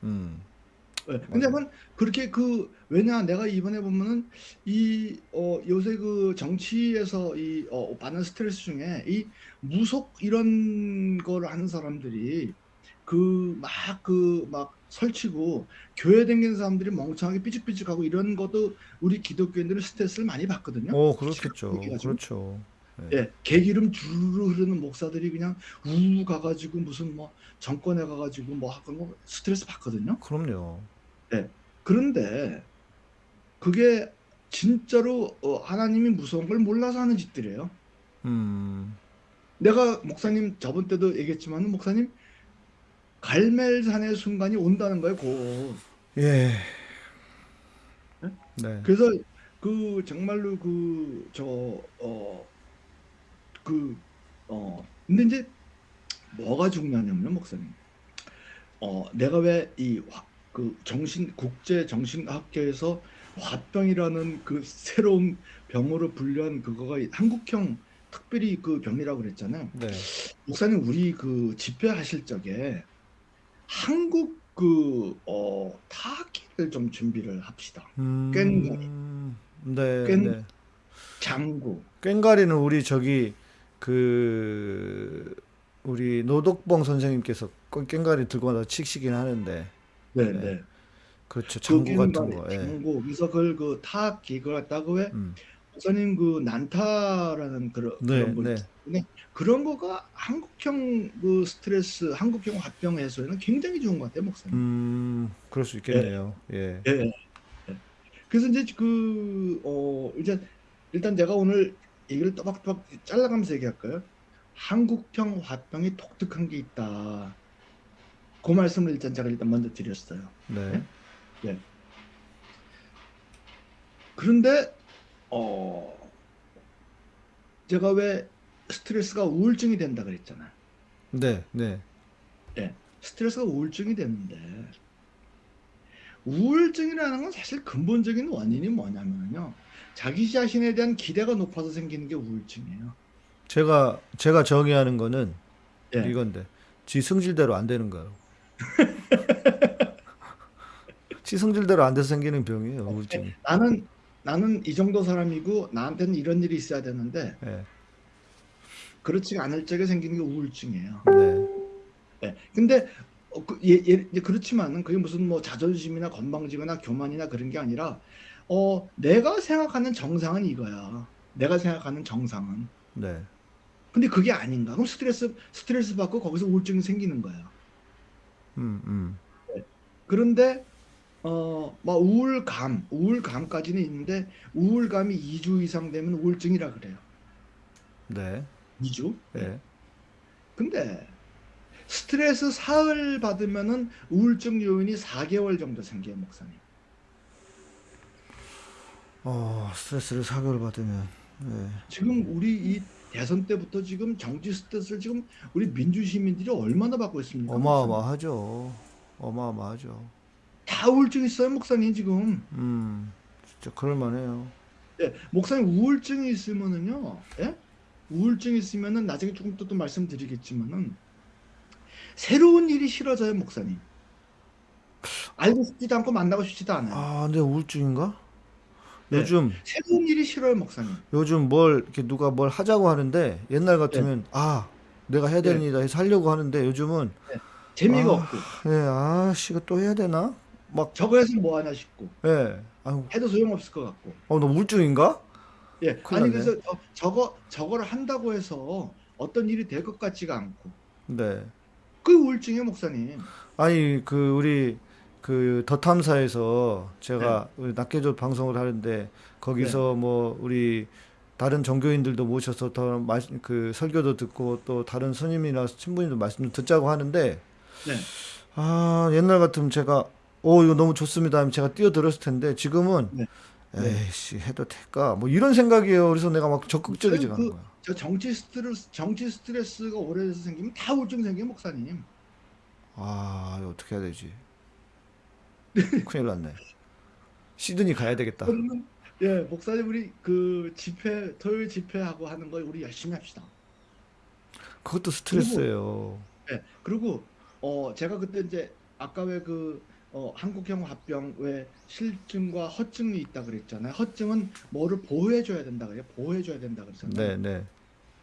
음. 예. 근데 만 그렇게 그 왜냐 내가 이번에 보면은 이 어 요새 그 정치에서 이어 받는 스트레스 중에 이 무속 이런 거를 하는 사람들이 그 막 그막 설치고 교회 다니는 사람들이 멍청하게 삐죽삐죽하고 이런 것도 우리 기독교인들은 스트레스를 많이 받거든요. 오, 그렇겠죠. 그렇죠. 예, 개기름 주르르 흐르는 목사들이 그냥 우 가가지고 무슨 뭐 정권에 가가지고 뭐 하고 뭐 스트레스 받거든요. 그럼요. 그런데 그게 진짜로 어, 하나님이 무서운 걸 몰라서 하는 짓들이에요. 음. 내가 목사님 저번 때도 얘기했지만 목사님 갈멜산의 순간이 온다는 거예요. 곧. 예. 네? 네. 그래서 그 정말로 그저어그 어 근데 이제 뭐가 중요하냐면 목사님 어 내가 왜 이 그 정신 국제 정신학계에서 화병이라는 그 새로운 병으로 분류한 그거가 한국형 특별히 그 병이라고 그랬잖아요. 네. 목사님 우리 그 집회하실 적에 한국 그 어 타악기를 좀 준비를 합시다. 음, 네, 꽹- 네. 장구. 꽹과리는 우리 저기 그 우리 노덕봉 선생님께서 꽹- 꽹과리 들고 와서 치시긴 하는데 네, 네. 네. 그렇죠. 그 장구 같은 꽹과리, 거. 예. 장구. 그래서 그걸 그 타악기 그걸 갖다가 왜 음. 목사님 그 난타라는 그런 네, 그런 거 네. 있는데 그런 거가 한국형 그 스트레스, 한국형 화병 해소에는 굉장히 좋은 것 같아요, 목사님. 음, 그럴 수 있겠네요. 예. 예, 예. 예. 그래서 이제 그, 어, 이제 일단 제가 오늘 얘기를 또박또박 잘라가면서 얘기할까요? 한국형 화병이 독특한 게 있다. 그 말씀을 일단 제가 일단 먼저 드렸어요. 네. 그런데, 어, 제가 왜 스트레스가 우울증이 된다 그랬잖아요. 네, 네. 예, 스트레스가 우울증이 됐는데 우울증이라는 건 사실 근본적인 원인이 뭐냐면요. 자기 자신에 대한 기대가 높아서 생기는 게 우울증이에요. 제가 제가 정의하는 거는 예. 이건데 지 성질대로 안 되는 거예요. 지 성질대로 안 돼서 생기는 병이에요, 우울증이. 나는 나는 이 정도 사람이고 나한테는 이런 일이 있어야 되는데 예. 그렇지 않을 적에 생기는 게 우울증이에요. 네. 예. 근데 어, 그, 예, 예, 그렇지만은 그게 무슨 뭐 자존심이나 건방지거나 교만이나 그런 게 아니라 어, 내가 생각하는 정상은 이거야. 내가 생각하는 정상은. 네. 근데 그게 아닌가? 그럼 스트레스 스트레스 받고 거기서 우울증이 생기는 거야. 음, 음. 그런데 어, 막 우울감, 우울감까지는 있는데 우울감이 2주 이상 되면 우울증이라 그래요. 네. 2주? 예. 근데 스트레스 사흘 받으면은 우울증 요인이 4개월 정도 생겨요, 목사님. 어, 스트레스를 사교를 받으면 예. 지금 우리 이 대선 때부터 지금 정치 스트레스를 지금 우리 민주 시민들이 얼마나 받고 있습니까? 어마어마하죠. 어마어마하죠. 다 우울증 있어요, 목사님 지금. 음. 진짜 그럴 만해요. 예, 목사님 우울증이 있으면은요, 예? 우울증이 있으면은 나중에 조금 또, 또 말씀드리겠지만은 새로운 일이 싫어져요, 목사님. 알고 싶지도 않고 만나고 싶지도 않아요. 아, 근데 우울증인가? 네. 요즘 새로운 일이 싫어요, 목사님. 요즘 뭘 이렇게 누가 뭘 하자고 하는데 옛날 같으면 아 내가 해야 되는 네. 일이다 해서 하려고 하는데 요즘은 재미가 아. 없고 예, 아씨 이거 또 해야 되나? 막 저거 해서 뭐 하나 싶고 예. 아유, 해도 소용없을 것 같고. 어, 너 우울증인가? 예, 아니 났네. 그래서 저, 저거 저거를 한다고 해서 어떤 일이 될 것 같지가 않고 네. 그 우울증이에요, 목사님. 아니 그 우리 그 더 탐사에서 네. 제가 우리 낙계조 방송을 하는데 거기서 뭐 우리 다른 종교인들도 모셔서 더그 설교도 듣고 또 다른 스님이나 신부님도 말씀 듣자고 하는데 네. 아 옛날 같으면 제가 오 이거 너무 좋습니다 하면 제가 뛰어들었을 텐데 지금은 네. 네. 에이씨 해도 될까 뭐 이런 생각이에요 그래서 내가 막 적극적이지가 않은 그- 거야 저 정치 스트레스 정치 스트레스가 오래돼서 생기면 다 우울증 생겨요, 목사님. 아 어떻게 해야 되지 큰일 났네 시드니 가야 되겠다 그러면 예, 목사님 우리 그 집회 토요일 집회하고 하는 거 우리 열심히 합시다. 그것도 스트레스예요 예, 그리고 어 제가 그때 이제 아까 왜 그 어, 한국형 화병 왜 실증과 허증이 있다 그랬잖아요. 허증은 뭐를 보호해 줘야 된다 그래요. 보호해 줘야 된다 그랬잖아요. 네, 네.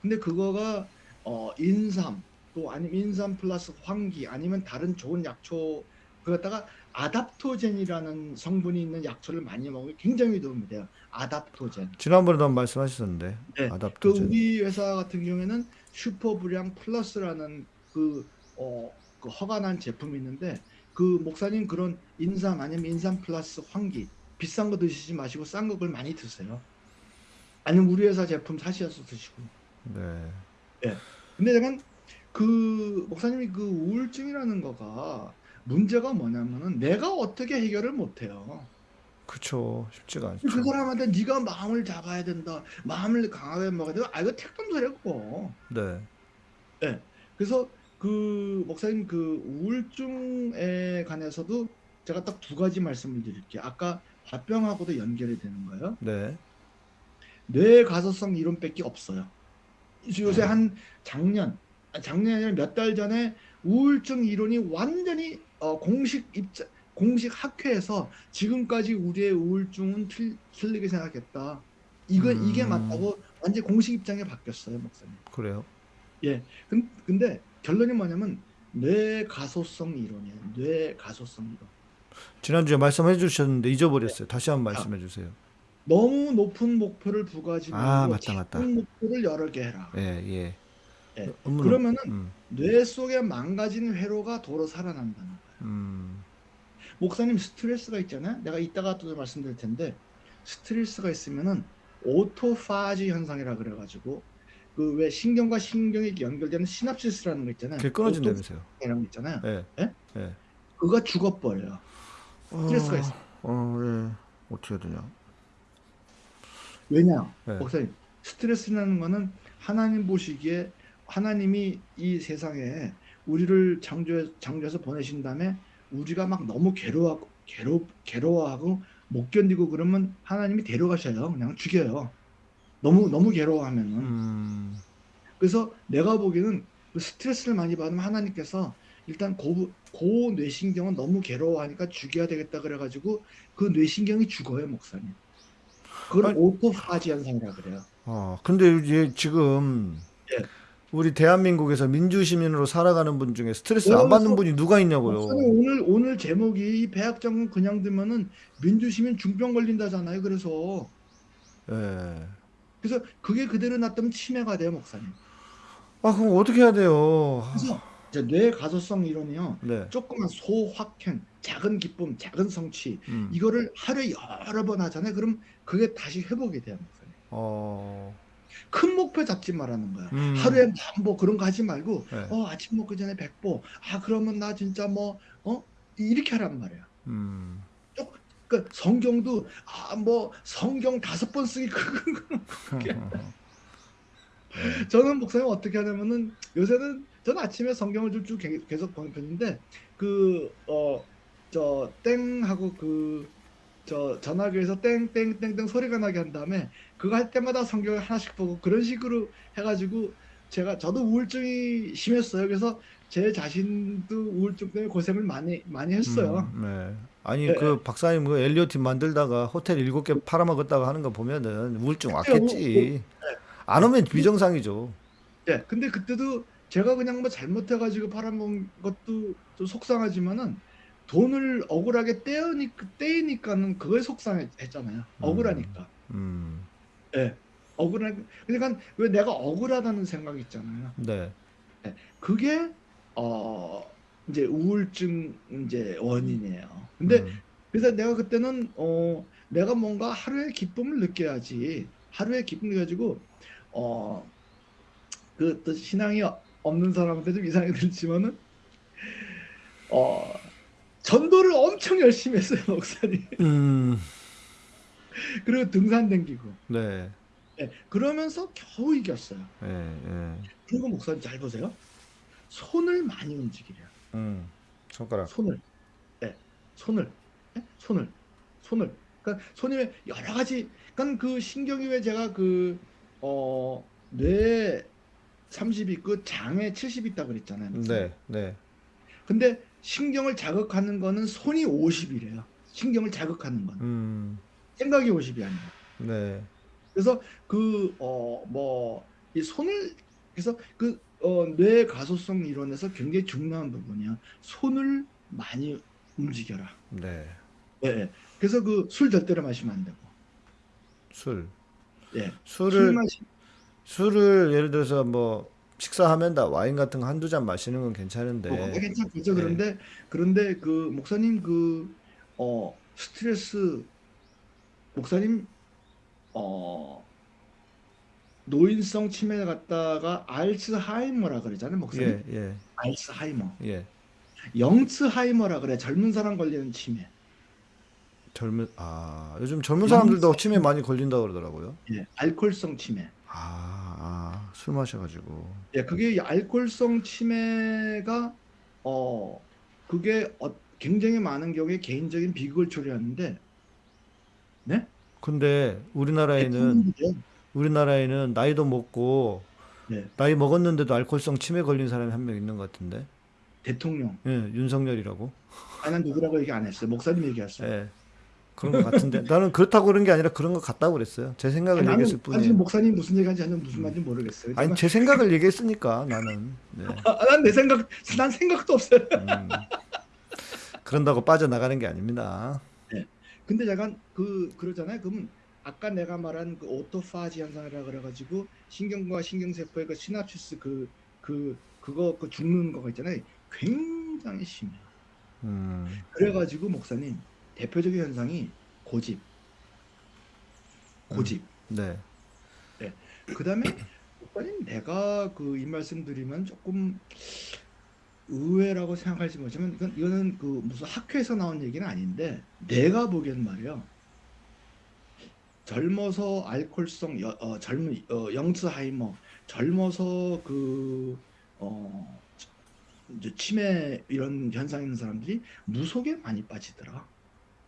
근데 그거가 어 인삼 또 아니면 인삼 플러스 황기 아니면 다른 좋은 약초 그것다가 adaptogen이라는 성분이 있는 약초를 많이 먹으면 굉장히 도움이 돼요. adaptogen. 지난번에도 한번 말씀하셨는데 네, 그 adaptogen. 우리 회사 같은 경우에는 슈퍼브량 플러스라는 그, 어, 그 허가난 제품이 있는데 그 목사님 그런 인삼 아니면 인삼 플러스 황기 비싼 거 드시지 마시고 싼거 그걸 많이 드세요. 아니면 우리 회사 제품 사셔서 드시고. 네. 근데 약간 그 목사님이 그 우울증이라는 거가 문제가 뭐냐면은 내가 어떻게 해결을 못 해요. 그쵸. 쉽지가 않죠. 그 사람한테 네가 마음을 잡아야 된다. 마음을 강하게 먹어야 된다. 아 이거 택감 소리고. 네. 그래서 그 목사님 그 우울증에 관해서도 제가 딱 두 가지 말씀을 드릴게요. 아까 화병하고도 연결이 되는 거예요. 네. 뇌 가소성 이론밖에 없어요. 요새 한 작년, 아, 작년이 아니라 몇달 전에 우울증 이론이 완전히 어, 공식 입자, 공식 학회에서 지금까지 우리의 우울증은 틀, 틀리게 생각했다. 이거 이게 음. 맞다고 완전 공식 입장에 바뀌었어요, 목사님. 그래요. 근, 근데 결론이 뭐냐면 뇌 가소성 이론이에요. 뇌 가소성 이론. 지난주에 말씀해 주셨는데 잊어버렸어요. 다시 한번 말씀해 주세요. 너무 높은 목표를 부과하지 아, 말고 맞다, 맞다. 목표를 여러 개 해라. 예, 예. 예. 업무는- 그러면은 음, 뇌 속에 망가진 회로가 도로 살아난다는 거예요. 음, 목사님 스트레스가 있잖아요. 내가 이따가 또 말씀드릴 텐데 스트레스가 있으면은 오토파지 현상이라 그래가지고 그 왜 신경과 신경이 연결되는 시납시스라는 거 있잖아요. 그게 끊어진다면서요. 오토파지라는 거 있잖아요. 예. 예? 예. 그거 죽어버려요. 스트레스가 있어. 어, 예. 어떻게 해야 되냐? 왜냐? 네. 목사님 스트레스라는 거는 하나님 보시기에 하나님이 이 세상에 우리를 창조해 창조해서 보내신 다음에 우리가 막 너무 괴로워 괴로 괴로워하고 못 견디고 그러면 하나님이 데려가셔요. 그냥 죽여요. 너무 너무 괴로워하면은. 음, 그래서 내가 보기에는 그 스트레스를 많이 받으면 하나님께서 일단 고, 고 뇌신경은 너무 괴로워하니까 죽여야 되겠다 그래가지고 그 뇌신경이 죽어요, 목사님. 그걸 오토파지 현상이라 그래요. 어, 근데 이제 지금 예. 우리 대한민국에서 민주시민으로 살아가는 분 중에 스트레스 안 받는 분이 누가 있냐고요. 오늘 오늘 제목이 이 배학장군 그냥 두면은 민주시민 중병 걸린다잖아요. 그래서 예. 그래서 그게 그대로 놨다면 치매가 돼요, 목사님. 아, 그럼 어떻게 해야 돼요? 아, 그래서 이제 뇌 가소성 이론이요. 네. 조그만 소확행, 작은 기쁨, 작은 성취 음. 이거를 하루에 여러 번 하잖아요. 그럼 그게 다시 회복이 돼요, 목사님. 어, 큰 목표 잡지 말라는 거야. 음. 하루에 뭐 그런 거 하지 말고 네. 어 아침 먹기 전에 백보. 아 그러면 나 진짜 뭐 어 이렇게 하란 말이야. 음. 그 성경도 아 뭐 성경 다섯 번 쓰기 그건 저는 목사님 어떻게 하냐면은 요새는 저는 아침에 성경을 좀 쭉 계속 보는 편인데 그 어 저 땡하고 그 저 전화기에서 땡땡땡땡 소리가 나게 한 다음에 그거 할 때마다 성경을 하나씩 보고 그런 식으로 해가지고 제가 저도 우울증이 심했어요. 그래서 제 자신도 우울증 때문에 고생을 많이 많이 했어요. 음, 네. 아니 네. 그 박사님 그 엘리오팀 만들다가 호텔 일곱 개 팔아먹었다고 하는 거 보면은 우울증 그때요, 뭐, 왔겠지. 안 오면 비정상이죠. 네, 근데 그때도 제가 그냥 뭐 잘못해가지고 팔아먹은 것도 좀 속상하지만은 돈을 억울하게 떼으니까 떼이니까는 그거에 속상했잖아요. 억울하니까. 음, 예. 억울한 그러니까 왜 내가 억울하다는 생각이 있잖아요. 네. 그게 어 이제 우울증 이제 원인이에요. 근데 음, 그래서 내가 그때는 어 내가 뭔가 하루의 기쁨을 느껴야지. 하루의 기쁨을 가지고 어그 또 신앙이 없는 사람한테 좀 이상하게 들지만은 어 전도를 엄청 열심히 했어요 목사님. 음, 그리고 등산 댕기고. 네. 예, 그러면서 겨우 이겼어요. 예, 예. 그리고 목사님 잘 보세요. 손을 많이 움직이래요 음, 손가락. 손을 예, 손을 예? 손을 손을 그러니까 손이 왜 여러 가지 그러니까 그 신경이 왜 제가 그, 그어뇌 30 있고 장에 70 있다고 그랬잖아요. 네, 네. 근데 신경을 자극하는 거는 손이 50이래요. 신경을 자극하는 건 음, 생각이 50이 아니라. 네. 그래서 그 어 뭐 이 손을 그래서 그 어 뇌 가소성 이론에서 굉장히 중요한 부분이야. 손을 많이 움직여라. 네. 예, 예. 그래서 그 술 절대로 마시면 안 되고. 술. 예. 술을 술 마시 술을 예를 들어서 뭐 식사하면 다 와인 같은 거 한두 잔 마시는 건뭐 괜찮은데 괜찮겠죠. 네. 그런데 그런데 그 목사님 그 어 스트레스 목사님 어 노인성 치매 갔다가 알츠하이머라 그러잖아요, 목사님. 예, 예, 알츠하이머. 예. 영츠하이머라 그래. 젊은 사람 걸리는 치매. 젊은 아 요즘 젊은 사람들도 치매 많이 걸린다 그러더라고요. 예. 알코올성 치매. 아, 아, 술 마셔가지고. 예, 그게 알코올성 치매가 어 그게 어, 굉장히 많은 경우에 개인적인 비극을 초래하는데 네? 근데 우리나라에는 대통령이죠. 우리나라에는 나이도 먹고 네. 나이 먹었는데도 알코올성 치매 걸린 사람이 한 명 있는 것 같은데. 대통령. 예, 윤석열이라고. 아, 난 누구라고 얘기 안 했어요. 목사님 얘기했어요. 예. 그런 것 같은데 나는 그렇다고 그런 게 아니라 그런 것 같다고 그랬어요. 제 생각을 나는 얘기했을 사실 뿐이에요. 목사님 무슨 얘기하는지 저는 무슨 말인지 모르겠어요. 아니 제 생각을 얘기했으니까 나는 네. 난내 생각 난 생각도 없어요. 음. 그런다고 빠져나가는 게 아닙니다. 근데 약간 그 그러잖아요. 그러면 아까 내가 말한 그 오토파지 현상이라 그래가지고 신경과 신경세포의 그 시납시스 그 그 그거 그 죽는 거가 있잖아요. 굉장히 심해요. 음. 그래가지고 목사님 대표적인 현상이 고집, 고집. 네. 그다음에 목사님 내가 그 이 말씀 드리면 조금 의외라고 생각할지 모르지만 이건 이거는 그 무슨 학회에서 나온 얘기는 아닌데 내가 보기엔 말이야 젊어서 알코올성 여- 어, 젊은 어, 영스하이머 젊어서 그 어, 이제 치매 이런 현상 있는 사람들이 무속에 많이 빠지더라.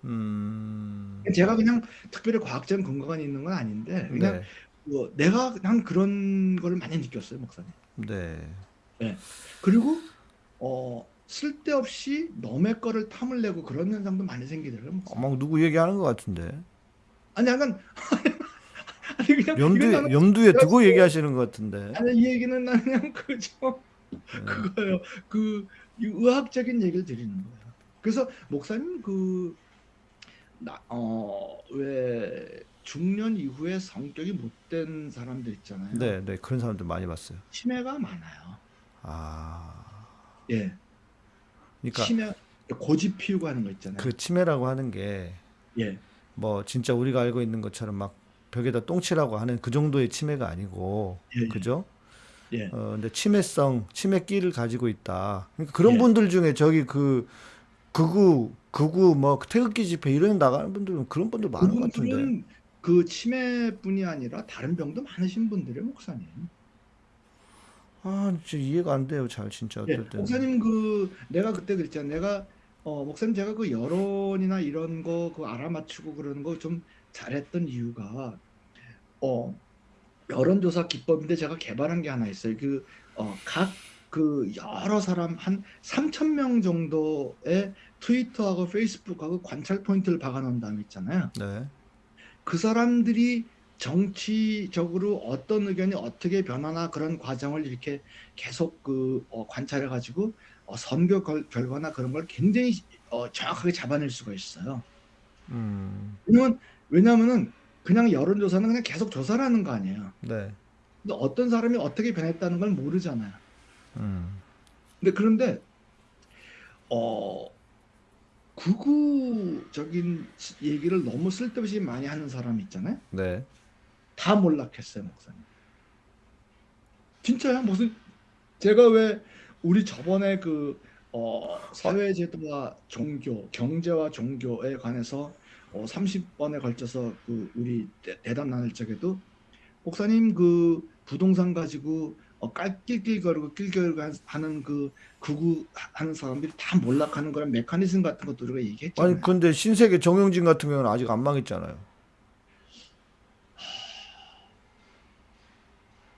음. 제가 그냥 특별히 과학적인 근거가 있는 건 아닌데 그냥 네. 뭐 내가 그냥 그런 걸 많이 느꼈어요, 목사님. 네. 그리고 어 쓸데없이 남의 거를 탐을 내고 그런 현상도 많이 생기더라고요. 어, 막 누구 얘기하는 것 같은데. 아니 약간 아니 그냥 나는- 염두에 두고 얘기하시는 것 같은데. 아니 이 얘기는 난 그냥 그저 네. 그거예요. 그 의학적인 얘기를 드리는 거예요. 그래서 목사님 그, 그어왜 중년 이후에 성격이 못된 사람들 있잖아요. 네, 네. 그런 사람들 많이 봤어요. 치매가 많아요. 아. 예. 그러니까 치매 고집 피우고 하는 거 있잖아요. 그 치매라고 하는 게 예. 뭐 진짜 우리가 알고 있는 것처럼 막 벽에다 똥치라고 하는 그 정도의 치매가 아니고 예, 예. 그죠? 예. 어 근데 치매성, 치매기를 가지고 있다. 그러니까 그런 예. 분들 중에 저기 그 극우 극우 뭐 태극기 집회 이런 데 나가는 분들은 그런 분들 많은 것 같은데. 그 치매뿐이 아니라 다른 병도 많으신 분들의 목사님. 아, 진짜 이해가 안 돼요. 잘 진짜 예. 목사님 그 내가 그때 그랬잖아. 내가 어 목사님 제가 그 여론이나 이런 거 그 알아맞히고 그러는 거 좀 잘했던 이유가 어 여론조사 기법인데 제가 개발한 게 하나 있어요. 그 어 각그 여러 사람 한 3천 명 정도의 트위터하고 페이스북하고 관찰 포인트를 박아놓은 다음에 있잖아요. 네. 그 사람들이 정치적으로 어떤 의견이 어떻게 변하나 그런 과정을 이렇게 계속 그 어, 관찰해 가지고 어, 선거 결, 결과나 그런 걸 굉장히 어, 정확하게 잡아낼 수가 있어요. 음. 왜냐면 왜냐면은 그냥 여론조사는 그냥 계속 조사를 하는 거 아니에요. 네. 근데 어떤 사람이 어떻게 변했다는 걸 모르잖아요. 음. 근데 그런데 어 극우적인 얘기를 너무 쓸데없이 많이 하는 사람 있잖아요. 네. 다 몰락했어요, 목사님. 진짜요? 무슨 제가 왜 우리 저번에 그 어, 사회제도와 종교, 경제와 종교에 관해서 어, 30번에 걸쳐서 그 우리 대- 대담 나눌 적에도 목사님 그 부동산 가지고 어, 깔낄낄거리고 낄낄거리고 한- 하는 그 극우 하는 사람들이 다 몰락하는 거랑 메커니즘 같은 것도 우리가 얘기했잖아요. 아니 근데 신세계 정영진 같은 경우는 아직 안 망했잖아요.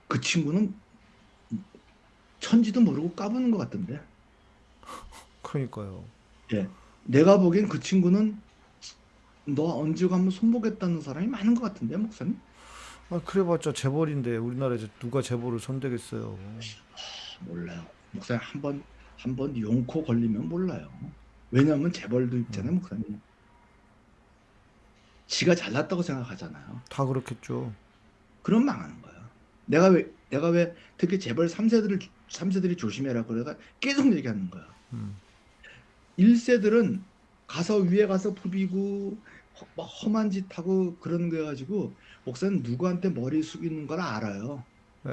그 친구는 천지도 모르고 까부는 것 같던데. 그러니까요. 예. 내가 보기엔 그 친구는 너 언제 가면 손보겠다는 사람이 많은 것 같은데, 목사님? 아, 그래봤자 재벌인데 우리나라에서 누가 재벌을 손대겠어요. 몰라요. 목사님 한 번, 한 번 용코 걸리면 몰라요. 왜냐하면 재벌도 있잖아요, 음. 목사님. 지가 잘났다고 생각하잖아요. 다 그렇겠죠. 그럼 망하는 거예요. 내가 왜, 내가 왜 특히 재벌 3세들을, 3세들이 조심해라 그래가 계속 얘기하는 거야. 음. 1세들은 가서 위에 가서 부비고 허- 막 험한 짓 하고 그러는 거 가지고 목사는 누구한테 머리 숙이는 걸 알아요. 네.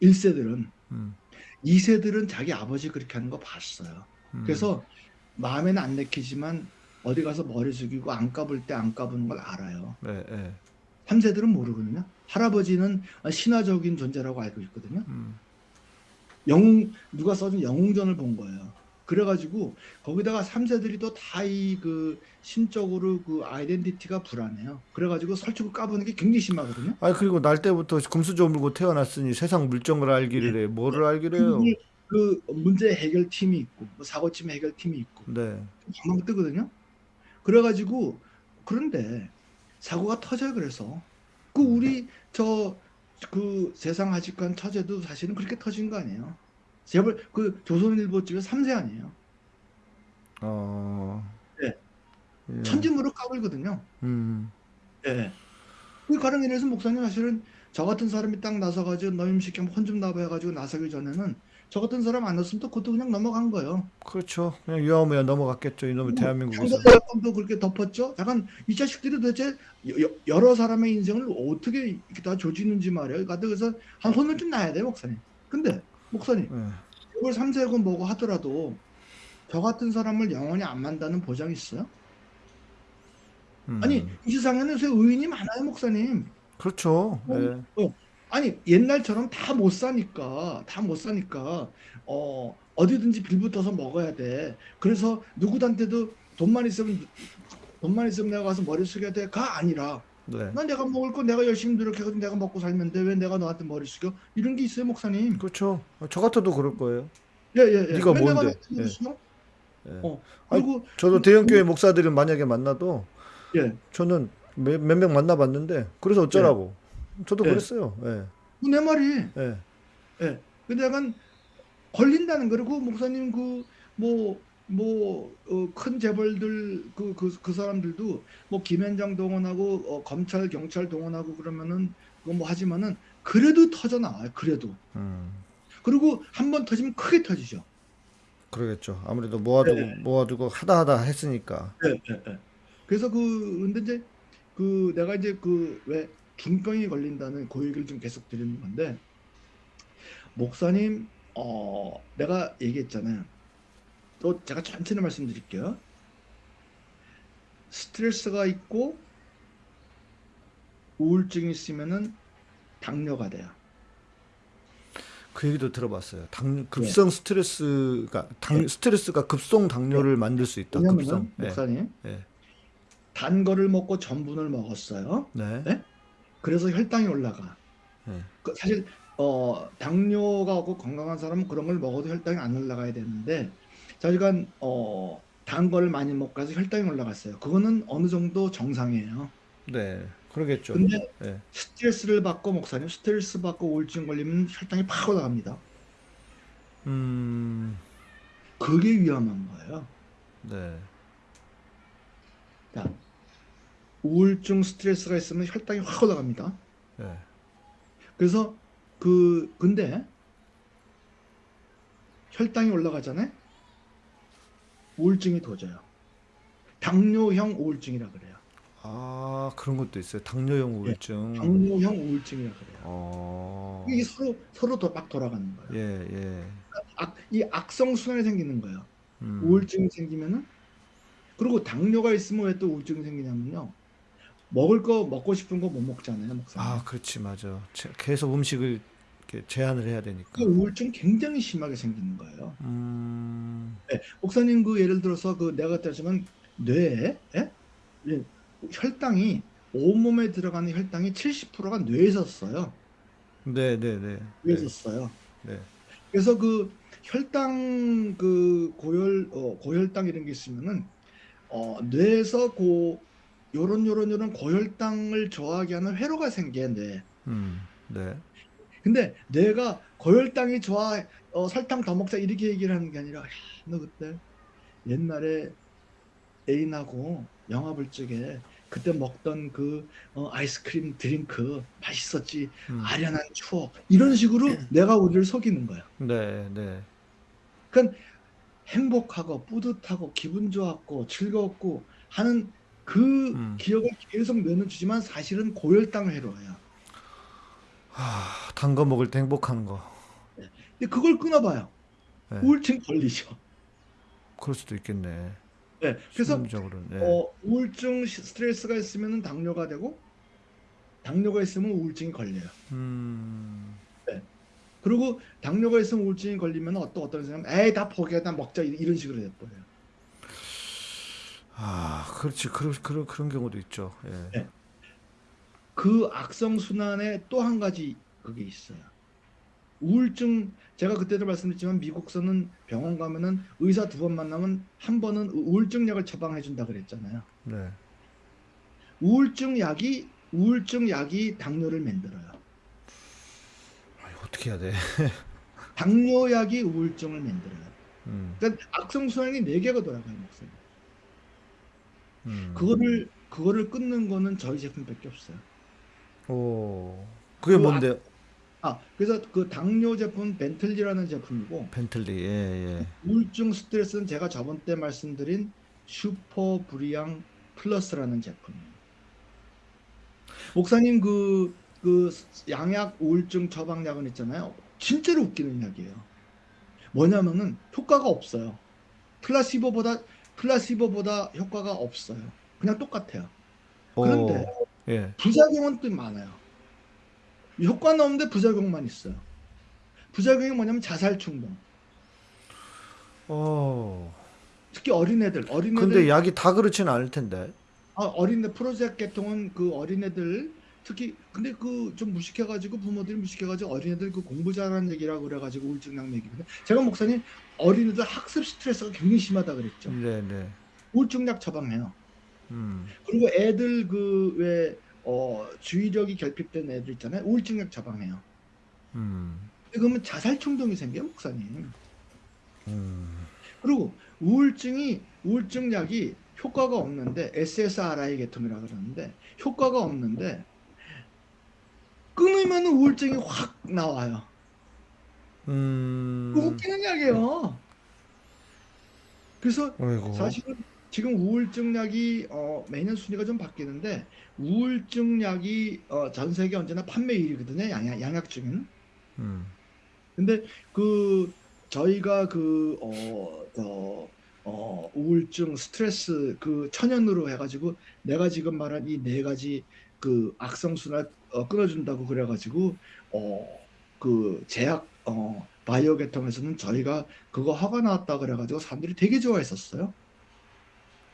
1세들은. 음. 2세들은 자기 아버지 그렇게 하는 거 봤어요. 음. 그래서 마음에는 안 내키지만 어디 가서 머리 숙이고 안 까불 때 안 까부는 걸 알아요. 네, 네. 3세들은 모르거든요. 할아버지는 신화적인 존재라고 알고 있거든요. 음. 영웅 누가 써준 영웅전을 본 거예요. 그래가지고 거기다가 3세들이 또 다 이 그 심적으로 그 아이덴티티가 불안해요. 그래가지고 설치고 까부는 게 굉장히 심하거든요. 아니 그리고 날 때부터 금수저 물고 태어났으니 세상 물정을 알기를 해. 뭐를 알기를 해요. 그, 그 문제 해결 팀이 있고 뭐 사고침 해결 팀이 있고 네. 방방 뜨거든요. 그래가지고 그런데 사고가 터져요. 그래서 그 우리 저 그 세상 아직간 처제도 사실은 그렇게 터진 거 아니에요. 제발 그 조선일보 집에 3세 아니에요. 어. 네. 예. 천지무릎 까불거든요. 음. 예. 그 가령 이래서 목사님 사실은 저 같은 사람이 딱 나서가지고 너임 시켜 혼좀 나봐 해가지고 나서기 전에는 저 같은 사람 안 넣었으면 또 그것도 그냥 넘어간 거예요. 그렇죠. 그냥 유아무야 넘어갔겠죠. 이놈의 대한민국에서. 형사사건도 그렇게 덮었죠. 약간 이 자식들이 도대체 여- 여러 사람의 인생을 어떻게 이렇게 다 조지는지 말이에요. 그래서 한 혼을 좀 나야 돼 목사님. 근데 목사님 예. 이걸 삼세고 뭐고 하더라도 저 같은 사람을 영원히 안 만다는 보장이 있어요? 음. 아니 이 세상에는 의인이 많아요 목사님. 그렇죠. 어, 예. 아니 옛날처럼 다 못 사니까 다 못 사니까 어 어디든지 빌붙어서 먹어야 돼. 그래서 누구한테도 돈만 있으면 돈만 있으면 내가 가서 머리 숙여야 돼가 아니라 네. 난 내가 먹을 거 내가 열심히 노력해서 내가 먹고 살면 돼. 왜 내가 너한테 머리 숙여? 이런 게 있어요 목사님. 그렇죠. 저 같아도 그럴 거예요. 예예 예. 네가 왜 내가 뭔데? 예. 숙여? 예. 어 아니, 그리고 저도 대형 교회 목사들을 만약에 만나도 예. 저는 몇 명 만나봤는데 그래서 어쩌라고. 저도 예. 그랬어요. 예. 내 말이 예. 예. 근데 약간 걸린다는 거고 목사님 그 뭐 뭐큰 재벌들 그그 그 사람들도 뭐 김현장 동원하고 어, 검찰 경찰 동원하고 그러면은 그거 뭐 하지만은 그래도 터져 나와요. 그래도 음. 그리고 한 번 터지면 크게 터지죠. 그러겠죠. 아무래도 모아두고 네. 모아두고 하다 하다 했으니까. 예, 예, 예. 그래서 그 근데 이제 그 내가 이제 그 왜 중병이 걸린다는 그 얘기를 좀 계속 드리는 건데 목사님 어 내가 얘기했잖아요. 또 제가 천천히 말씀드릴게요. 스트레스가 있고 우울증이 있으면은 당뇨가 돼요. 그 얘기도 들어봤어요. 당 네. 급성 스트레스가 당 스트레스가 급성 당뇨를 만들 수 있다. 급성. 예. 목사님 예. 단 거를 먹고 전분을 먹었어요. 네. 네? 그래서 혈당이 올라가. 네. 그 사실 어 당뇨가 없고 건강한 사람은 그런 걸 먹어도 혈당이 안 올라가야 되는데 저희가 어 단 거를 많이 먹고 해서 혈당이 올라갔어요. 그거는 어느 정도 정상이에요. 네. 그러겠죠. 근데 예. 스트레스를 받고 목사님 스트레스 받고 우울증 걸리면 혈당이 팍 올라갑니다. 음. 그게 위험한 거예요. 네. 자, 우울증 스트레스가 있으면 혈당이 확 올라갑니다. 예. 그래서 그 근데 혈당이 올라가잖아요. 우울증이 도져요. 당뇨형 우울증이라 그래요. 아, 그런 것도 있어요. 당뇨형 우울증. 당뇨형 우울증이라 그래요. 어. 이게 서로 서로 더 막 돌아가는 거예요. 예, 예. 악, 이 악성 순환이 생기는 거예요. 음. 우울증이 생기면은 그리고 당뇨가 있으면 왜 또 우울증이 생기냐면요. 먹을 거 먹고 싶은 거 못 먹잖아요, 목사님. 아, 그렇지, 맞아. 제- 계속 음식을 제한을 해야 되니까. 그 우울증 굉장히 심하게 생기는 거예요. 음. 네, 목사님 그 예를 들어서 그 내가 따지면 뇌에 예? 예, 혈당이 온몸에 들어가는 혈당이 70%가 뇌에서 써요. 네, 네, 네. 뇌에서 네. 써요. 네. 그래서 그 혈당 그 고혈 어, 고혈당 이런 게 있으면은 어, 뇌에서 고 요런 요런 요런 고혈당을 저하게 하는 회로가 뇌. 음. 네. 근데 내가 고혈당이 좋아 어, 설탕 더 먹자 이렇게 얘기를 하는 게 아니라 야, 너 그때 옛날에 애인하고 영화 볼 적에 그때 먹던 그 어, 아이스크림 드링크 맛있었지 음. 아련한 추억 이런 식으로 내가 우리를 속이는 거야. 네, 네. 그러니까 행복하고 뿌듯하고 기분 좋았고 즐거웠고 하는 그 음. 기억을 계속 뇌는 주지만 사실은 고혈당 회로예요. 하, 단거 먹을 때 행복한 거. 근데 그걸 끊어봐요. 네. 우울증 걸리죠. 그럴 수도 있겠네. 네, 그래서. 네. 어, 우울증 시- 스트레스가 있으면 당뇨가 되고 당뇨가 있으면 우울증이 걸려요. 음. 그리고 당뇨가 있으면 우울증이 걸리면 어떤 어떤 사람 에이 다 포기해 다 먹자 이- 이런 식으로 돼버려요. 아, 그렇지. 그런 그런 그런 경우도 있죠. 예. 네. 그 악성 순환에 또 한 가지 그게 있어요. 우울증 제가 그때도 말씀드렸지만 미국서는 병원 가면은 의사 두 번 만나면 한 번은 우울증 약을 처방해 준다 그랬잖아요. 네. 우울증 약이 우울증 약이 당뇨를 만들어요. 아니, 어떻게 해야 돼? 당뇨 약이 우울증을 만들어요. 음, 그러니까 악성 순환이 네 개가 돌아가요, 목사님. 음. 그거를 그거를 끊는 거는 저희 제품밖에 없어요. 오, 그게 그 뭔데? 아, 그래서 그 당뇨 제품 벤틀리라는 제품이고 벤틀리, 예, 예. 우울증 스트레스는 제가 저번 때 말씀드린 슈퍼 브리앙 플러스라는 제품이에요. 목사님 그, 그 양약 우울증 처방약은 있잖아요. 진짜로 웃기는 약이에요. 뭐냐면은 효과가 없어요. 플라시보보다 플라시보보다 효과가 없어요. 그냥 똑같아요. 그런데 오, 예. 부작용은 또 많아요. 효과는 없는데 부작용만 있어요. 부작용이 뭐냐면 자살 충동. 오. 특히 어린애들, 어린애들 근데 약이 다 그렇지는 않을 텐데. 아, 어린애 프로젝트 계통은 그 어린애들 특히 근데 그 좀 무식해가지고 부모들이 무식해가지고 어린애들 그 공부 잘하는 얘기라고 그래가지고 우울증약 먹이거든요. 제가 목사님 어린애들 학습 스트레스가 굉장히 심하다 그랬죠. 네, 네. 우울증약 처방해요. 음, 그리고 애들 그왜 어, 주의력이 결핍된 애들 있잖아요. 우울증약 처방해요. 음, 그러면 자살 충동이 생겨요, 목사님. 음. 그리고 우울증이 우울증 약이 효과가 없는데 SSRI 계통이라 그러는데 효과가 없는데 끊으면 우울증이 확 나와요. 음. 그 웃기는 약이에요. 그래서 어이구. 사실은 지금 우울증 약이 어, 매년 순위가 좀 바뀌는데 우울증 약이 어, 전 세계 언제나 판매 1위거든요. 양약, 양약 중에는. 음, 근데 그 저희가 그 어, 어, 어, 우울증, 스트레스 그 천연으로 해가지고 내가 지금 말한 이 네 가지 그 악성순환 어, 끊어준다고 그래가지고 어, 그 제약 어, 바이오 계통에서는 저희가 그거 허가 나왔다 그래가지고 사람들이 되게 좋아했었어요.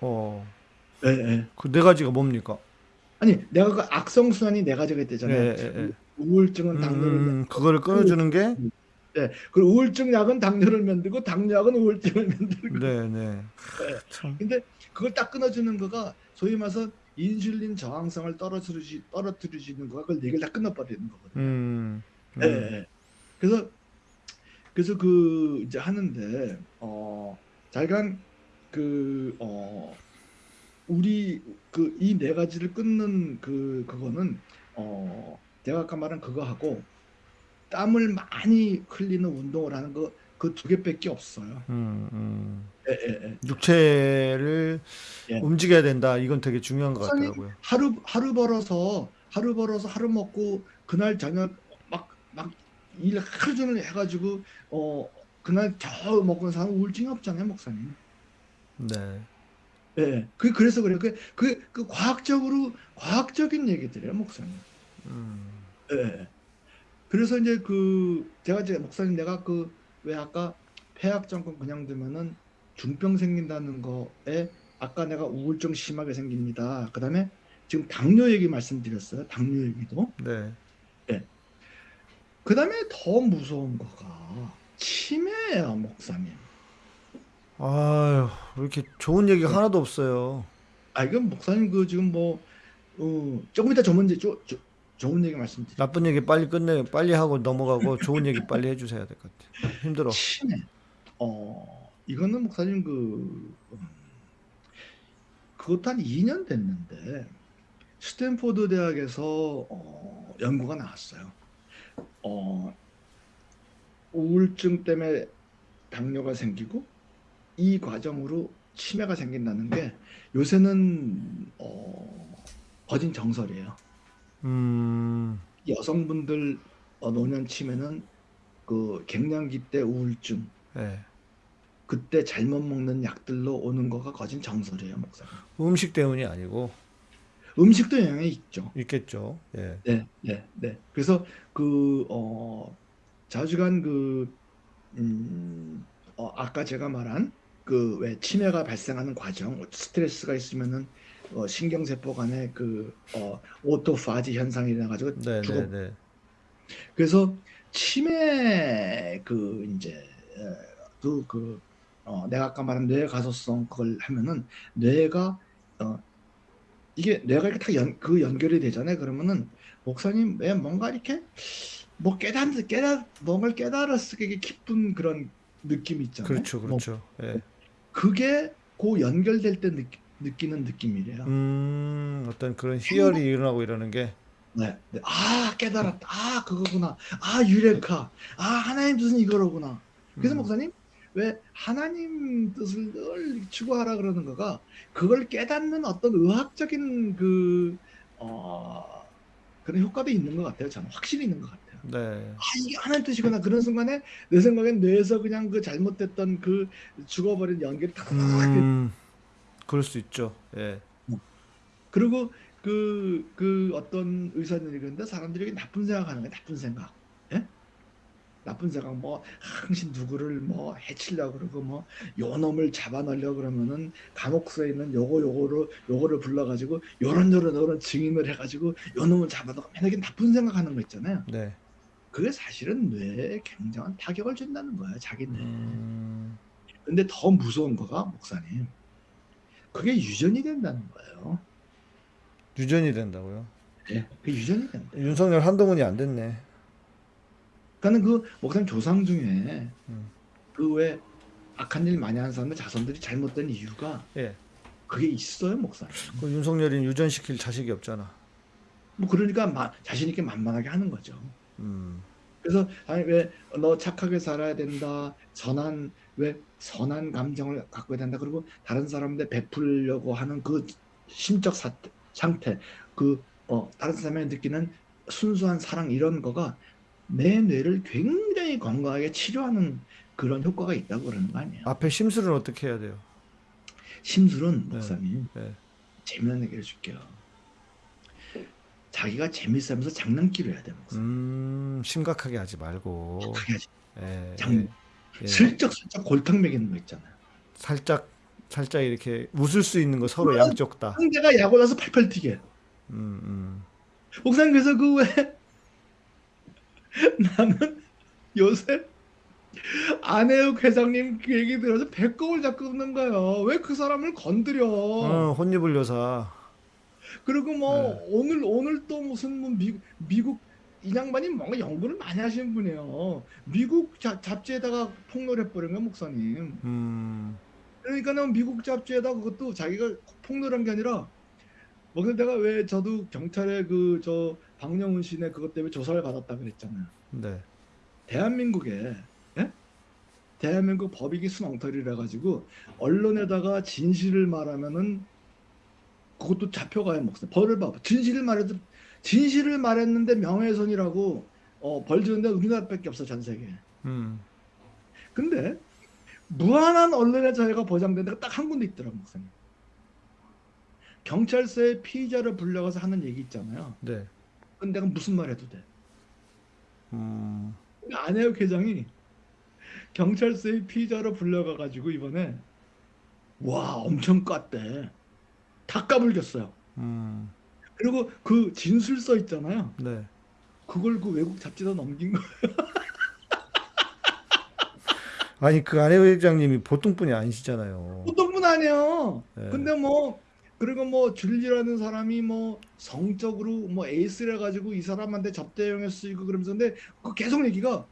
어. 예, 예. 그 네 가지가 뭡니까? 아니 내가 그 악성순환이 네 가지가 예, 있대잖아요. 예, 예. 우울증은 당뇨를 음, 그거를 끊어주는 게? 네. 그리고 우울증 약은 당뇨를 만들고 당뇨약은 우울증을 만들고 네, 네. 참. 근데 그걸 딱 끊어주는 거가 소위 말해서 인슐린 저항성을 떨어뜨리지, 떨어뜨리는 거가 그걸 네 개를 다 끊어버리는 거거든요. 음, 음. 예, 예. 그래서 그래서 그 이제 하는데 어 자기가 그어 우리 그 이 네 가지를 끊는 그 그거는 어 제가 아까 말한 그거 하고 땀을 많이 흘리는 운동을 하는 거 그 두 개밖에 없어요. 음, 음. 예, 예, 예. 육체를 예. 움직여야 된다. 이건 되게 중요한 것 같더라고요. 하루 하루 벌어서 하루 벌어서 하루 먹고 그날 저녁 막 막 일 하루 종일 해가지고 어 그날 겨우 먹은 사람 우울증이 없잖아요 목사님. 네. 예, 그 그래서 그래요. 그, 그, 그 과학적으로 과학적인 얘기들이에요 목사님. 음, 예. 그래서 이제 그 제가 이제 목사님 내가 그 왜 아까 폐악 정권 그냥 두면은 중병 생긴다는 거에 아까 내가 우울증 심하게 생깁니다. 그다음에 지금 당뇨 얘기 말씀드렸어요. 당뇨 얘기도. 네. 그 다음에 더 무서운 거가 치매예요, 목사님. 아유, 왜 이렇게 좋은 얘기가 하나도 없어요. 아 이건 목사님 그 지금 뭐 어, 조금 이따 얘기 조, 조, 좋은 얘기 말씀드릴게요. 나쁜 얘기 빨리 끝내, 빨리 하고 넘어가고 좋은 얘기 빨리 해주셔야 될 것 같아요. 힘들어. 치매. 어, 이거는 목사님 그 음, 그것도 한 2년 됐는데 스탠포드 대학에서 어, 연구가 나왔어요. 어, 우울증 때문에 당뇨가 생기고 이 과정으로 치매가 생긴다는 게 요새는 어, 거진 정설이에요. 음, 여성분들 어, 노년 치매는 그 갱년기 때 우울증 네. 그때 잘못 먹는 약들로 오는 거가 거진 정설이에요, 목사님. 음식 때문이 아니고 음식도 영향이 있죠. 있겠죠. 예. 네, 네, 네. 그래서 그, 어, 자주간 그, 음, 어, 아까 제가 말한 그 왜 치매가 발생하는 과정, 스트레스가 있으면은 어, 신경세포 간에 그, 어, 오토파지 현상이 일어나가지고 네, 죽어 네, 네. 그래서 치매 그 이제 그, 그 어, 내가 아까 말한 뇌 가소성 그걸 하면은 뇌가 어, 이게 내가 이렇게 다그 연결이 되잖아요. 그러면은 목사님 왜 뭔가 이렇게 뭐 깨닫 깨닫 뭔가를 깨달았을 게 기쁜 그런 느낌이 있잖아요. 그렇죠, 뭐 그렇죠. 예. 그게 그 연결될 때 느끼, 느끼는 느낌이래요. 음, 어떤 그런 희열이 일어나고 이러는 게 네. 네. 아 깨달았다. 아 그거구나. 아 유레카. 아 하나님 뜻은 이거로구나. 그래서 음. 목사님 왜 하나님 뜻을 늘 추구하라 그러는 거가 그걸 깨닫는 어떤 의학적인 그 어, 그런 효과도 있는 것 같아요. 저는 확실히 있는 것 같아요. 네. 아 이게 하나님 뜻이구나 그런 순간에 내 생각엔 뇌에서 그냥 그 잘못됐던 그 죽어버린 연결이 탁 음, 그럴 수 있죠. 예. 그리고 그, 그 어떤 의사들이 그런데 사람들이 나쁜 생각하는 거야 나쁜 생각 예? 나쁜 생각 뭐 항상 누구를 뭐 해치려고 그러고 뭐 요놈을 잡아넣으려고 그러면은 감옥소에 있는 요거 요거를 요거를 불러가지고 요런 요런 요런 증인을 해가지고 요놈을 잡아넣고 맨날 나쁜 생각하는 거 있잖아요 네. 그게 사실은 뇌에 굉장한 타격을 준다는 거예요 자기 뇌에 음, 근데 더 무서운 거가 목사님 그게 유전이 된다는 거예요 유전이 된다고요. 예, 그 유전이 된다 윤석열 한동훈이 안 됐네. 그러니까 그 목사님 조상 중에 음. 그왜 악한 일 많이 하는 사람들 자손들이 잘못된 이유가 예. 그게 있어요 목사님. 그 윤석열이 유전시킬 자식이 없잖아. 뭐 그러니까 마, 자신 있게 만만하게 하는 거죠. 음. 그래서 아니 왜 너 착하게 살아야 된다. 선한 왜 선한 감정을 갖고 된다. 그리고 다른 사람한테 베풀려고 하는 그 심적 사태, 상태, 그 어, 다른 사람이 느끼는 순수한 사랑 이런 거가 내 뇌를 굉장히 건강하게 치료하는 그런 효과가 있다고 그러는 거 아니에요. 앞에 심술은 어떻게 해야 돼요? 심술은 목사님 네. 재미난 얘기 해줄게요. 자기가 재밌으면서 장난기로 해야 돼 목사님. 음, 심각하게 하지 말고. 하지. 예, 장- 예, 예. 슬쩍슬쩍 골탕 먹이는 거 있잖아요. 살짝 살짝 이렇게 웃을 수 있는 거 서로 양쪽 다. 상대가 야구 나서 팔팔 튀게. 음, 음. 목사님 그래서 그왜 나는 요새 안혜욱 회장님 그 얘기 들어서 배꼽을 잡고 웃는 거예요. 왜 그 사람을 건드려? 어, 혼입을 여사. 그리고 뭐 네. 오늘 오늘 또 무슨 뭐 미, 미국 이 양반이 뭔가 연구를 많이 하시는 분이에요. 미국 잡, 잡지에다가 폭로를 해버린 거야 목사님. 음, 그러니까는 미국 잡지에다 그것도 자기가 폭로한 게 아니라 뭐 근데 내가 왜 저도 경찰에 그 저 박영훈 씨네 그것 때문에 조사를 받았다 그랬잖아요. 네. 대한민국에 예? 대한민국 법익이 순엉터리라 가지고 언론에다가 진실을 말하면은 그것도 잡혀가요 목사. 벌을 봐. 진실을 말해도 진실을 말했는데 명예훼손이라고 어, 벌 주는데 우리나라밖에 없어 전 세계. 음, 근데 무한한 언론의 자유가 보장된 데가 딱 한 군데 있더라고 목사님. 경찰서에 피의자를 불러가서 하는 얘기 있잖아요. 네. 근데 내가 무슨 말 해도 돼. 음, 안혜욱 회장이 경찰서에 피의자로 불려가가지고 이번에 와 엄청 깠대. 다 까불겼어요. 음, 그리고 그 진술서 있잖아요. 네. 그걸 그 외국 잡지다 넘긴 거. 아니 그 안혜 회장님이 보통 분이 아니시잖아요. 보통 분 아니에요. 네. 근데 뭐 그리고 뭐 줄리라는 사람이 뭐 성적으로 뭐 에이스래 가지고 이 사람한테 접대용에 쓰이고 그러면서 근데 그 계속 얘기가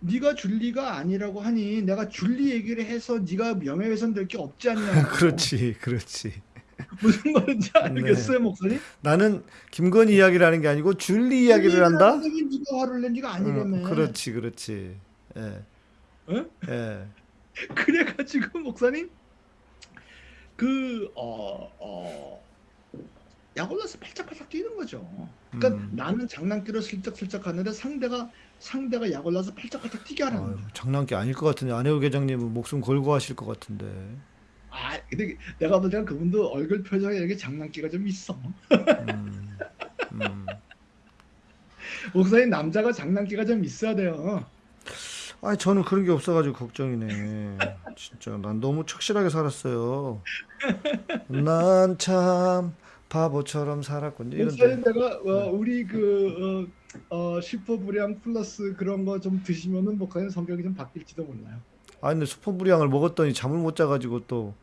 네가 줄리가 아니라고 하니 내가 줄리 얘기를 해서 네가 명예훼손 될 게 없지 않냐. 그렇지, 그렇지. 무슨 말인지 알겠어요, 목사님? 나는 김건희 이야기를 하는 게 아니고 줄리 이야기를 한다. 네가 화를 낸 네가 아니라며. 응, 그렇지, 그렇지. 예, 어? 예. 그래가지고 목사님 그 어, 어, 약 올라서 팔짝팔짝 뛰는 거죠. 그러니까 음. 나는 장난기로 슬쩍슬쩍 하는데 상대가 상대가 약 올라서 팔짝팔짝 뛰게 하는 아유, 거죠. 장난기 아닐 것 같은데 안혜우 회장님은 목숨 걸고 하실 것 같은데. 아 근데 내가 볼 때는 그분도 얼굴 표정에 이렇게 장난기가 좀 있어. 음, 음. 목사님 남자가 장난기가 좀 있어야 돼요. 아니 저는 그런 게 없어가지고 걱정이네. 진짜 난 너무 착실하게 살았어요. 난 참 바보처럼 살았군요. 이런데. 내가 어, 우리 그 어, 어, 슈퍼브리앙 플러스 그런 거 좀 드시면은 목사님 성격이 좀 바뀔지도 몰라요. 아 근데 슈퍼브리앙을 먹었더니 잠을 못 자가지고 또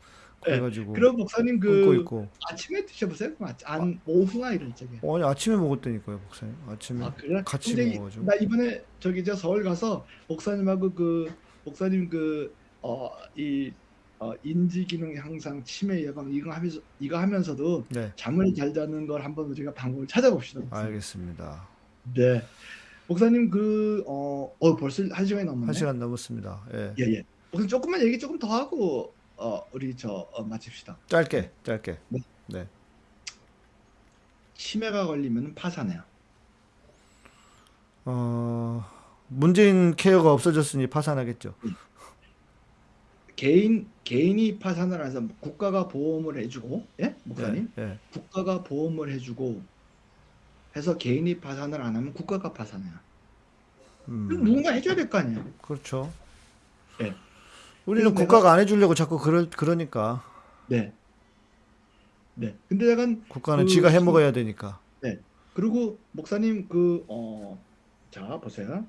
그래가지고 그럼 목사님 그 있고. 아침에 드셔보세요. 그럼 안 오후나 이럴 적에. 어, 아니 아침에 먹었다니까요, 목사님. 아침에 아 그래? 같이 이- 먹어가지고. 나 이번에 저기 저 서울 가서 목사님하고 그 목사님 그 어 이 어, 인지 기능 향상, 치매 예방 이거 하면서 이거 하면서도 네, 잠을 잘 자는 걸 한번 우리가 방법을 찾아봅시다. 목사님. 알겠습니다. 네. 목사님 그 어, 어 벌써 한 시간이 넘었네. 한 시간 넘었습니다. 예, 예 예. 목사님 조금만 얘기 조금 더 하고 어 우리 저 어, 마칩시다. 짧게, 짧게. 치매가 걸리면 파산해요. 어, 문재인 케어가 없어졌으니 파산하겠죠. 개인 개인이 파산을 해서 국가가 보험을 해주고 예 목사님 예, 예. 국가가 보험을 해주고 해서 개인이 파산을 안 하면 국가가 파산해요. 음, 누군가 해줘야 될 거 아니에요. 그렇죠. 예. 우리는 국가가 안 해주려고 자꾸 그러, 그러니까 네. 네. 근데 약간 국가는 그- 지가 해먹어야 되니까. 그리고 목사님 그 어 자 보세요.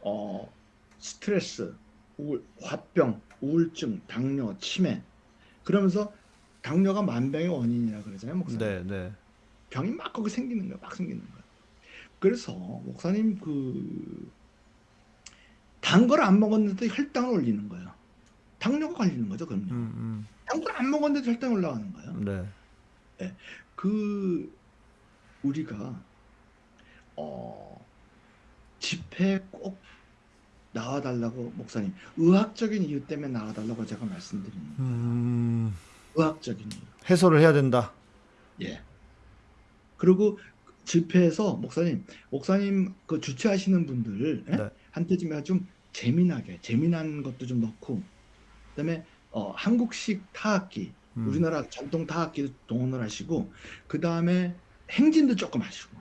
어 스트레스, 우울, 화병, 우울증, 당뇨, 치매 그러면서 당뇨가 만병의 원인이라 그러잖아요, 목사님. 네, 네. 병이 막 거기 생기는 거야, 막 생기는 거야. 그래서 목사님 그 단 걸 안 먹었는데도 혈당을 올리는 거예요. 당뇨가 걸리는 거죠, 그럼요. 음, 단걸안 먹었는데도 혈당 이 올라가는 거예요. 음, 네. 그 우리가 어 집회에 꼭 나와달라고 목사님 의학적인 이유 때문에 나와달라고 제가 말씀드립니다. 음, 의학적인 이유. 해소를 해야 된다. 예. 그리고 집회에서 목사님, 목사님 그 주최하시는 분들 예? 네. 한테 좀, 좀 재미나게 재미난 것도 좀 넣고 그다음에 어, 한국식 타악기 음. 우리나라 전통 타악기도 동원을 하시고 그 다음에 행진도 조금 하시고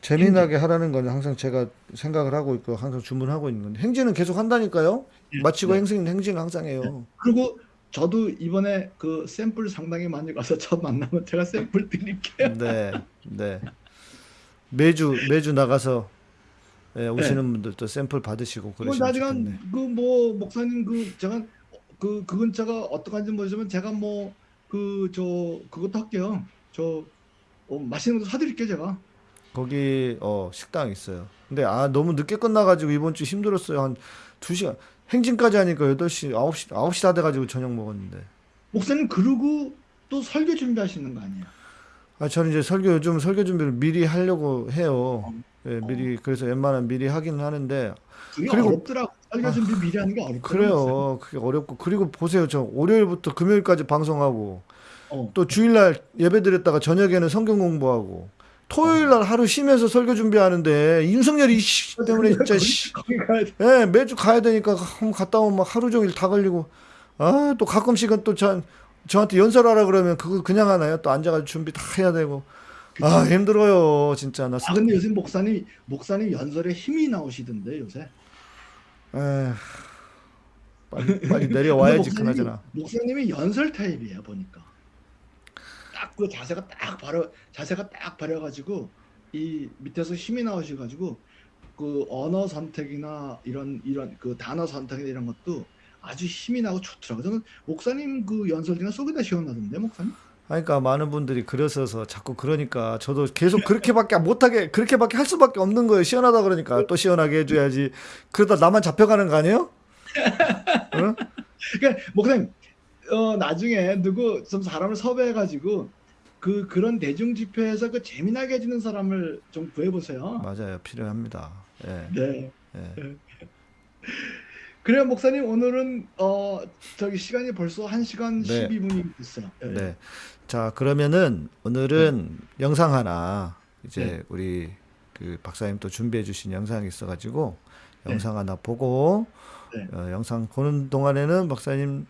재미나게 하라는 건 항상 제가 생각을 하고 있고 항상 주문하고 있는 건데 행진은 계속 한다니까요. 마치고 네. 행진 행진은 항상 해요. 그리고 저도 이번에 그 샘플 상당히 많이 가서 저 만나면 제가 샘플 드릴게요. 네, 네. 매주 매주 나가서 예, 오시는 분들도 샘플 받으시고 뭐 그러시면 좋겠네. 나중에 그뭐 목사님 그 제가 그 그건 제가 어떡한지 모르지만 제가 뭐 그 저 그것도 할게요. 저 어, 맛있는 것도 사드릴게요 제가. 거기 어 식당 있어요. 근데 아 너무 늦게 끝나가지고 이번 주 힘들었어요. 한 2시간 행진까지 하니까 8시 9시 9시 다 돼가지고 저녁 먹었는데. 목사님 그러고 또 설교 준비하시는 거 아니에요? 아 저는 이제 설교 요즘 설교 준비를 미리 하려고 해요. 예, 미리 그래서 웬만하면 미리 하기는 하는데 그게 그리고- 어렵더라고. 설교 준비 미리 하는 게 어렵더라고요. 그래요. 그게 어렵고 그리고 보세요. 저 월요일부터 금요일까지 방송하고 어. 또 주일날 예배 드렸다가 저녁에는 성경 공부하고 토요일 날 하루 쉬면서 설교 준비하는데 윤석열이 씨 때문에 진짜 씨. 예, 매주 가야 되니까 갔다 오면 막 하루 종일 다 걸리고 아, 또 가끔씩은 또 저, 저한테 연설하라 그러면 그거 그냥 하나요? 또 앉아가지고 준비 다 해야 되고 아, 힘들어요. 진짜 나 아 근데 요새 목사님 목사님 연설에 힘이 나오시던데 요새. 에휴, 빨리, 빨리 내려와야지 근데 그나저나. 목사님이 연설 타입이에요 보니까. 딱 그 자세가 딱 바로 자세가 딱 바려가지고 이 밑에서 힘이 나오셔가지고 그 언어 선택이나 이런 이런 그 단어 선택이나 이런 것도 아주 힘이 나고 좋더라고요. 저는 목사님 그 연설 중에 속이 다 시원하던데 목사님. 그러니까 많은 분들이 그러셔서 자꾸 그러니까 저도 계속 그렇게밖에 못하게 그렇게밖에 할 수밖에 없는 거예요. 시원하다 그러니까 또 시원하게 해줘야지. 그러다 나만 잡혀가는 거 아니에요? 응? 그러니까 목사님 어 나중에 누구 좀 사람을 섭외해가지고 그 그런 대중 집회에서 그 재미나게 해주는 사람을 좀 구해보세요. 맞아요. 필요합니다. 예. 네. 예. 그래요 목사님 오늘은 어 저기 시간이 벌써 1시간 네. 12분이 됐어요. 예. 네. 자, 그러면은 오늘은 영상 하나 이제 네. 우리 그 박사님 또 준비해 주신 영상이 있어 가지고 네. 영상 하나 보고 네. 어, 영상 보는 동안에는 박사님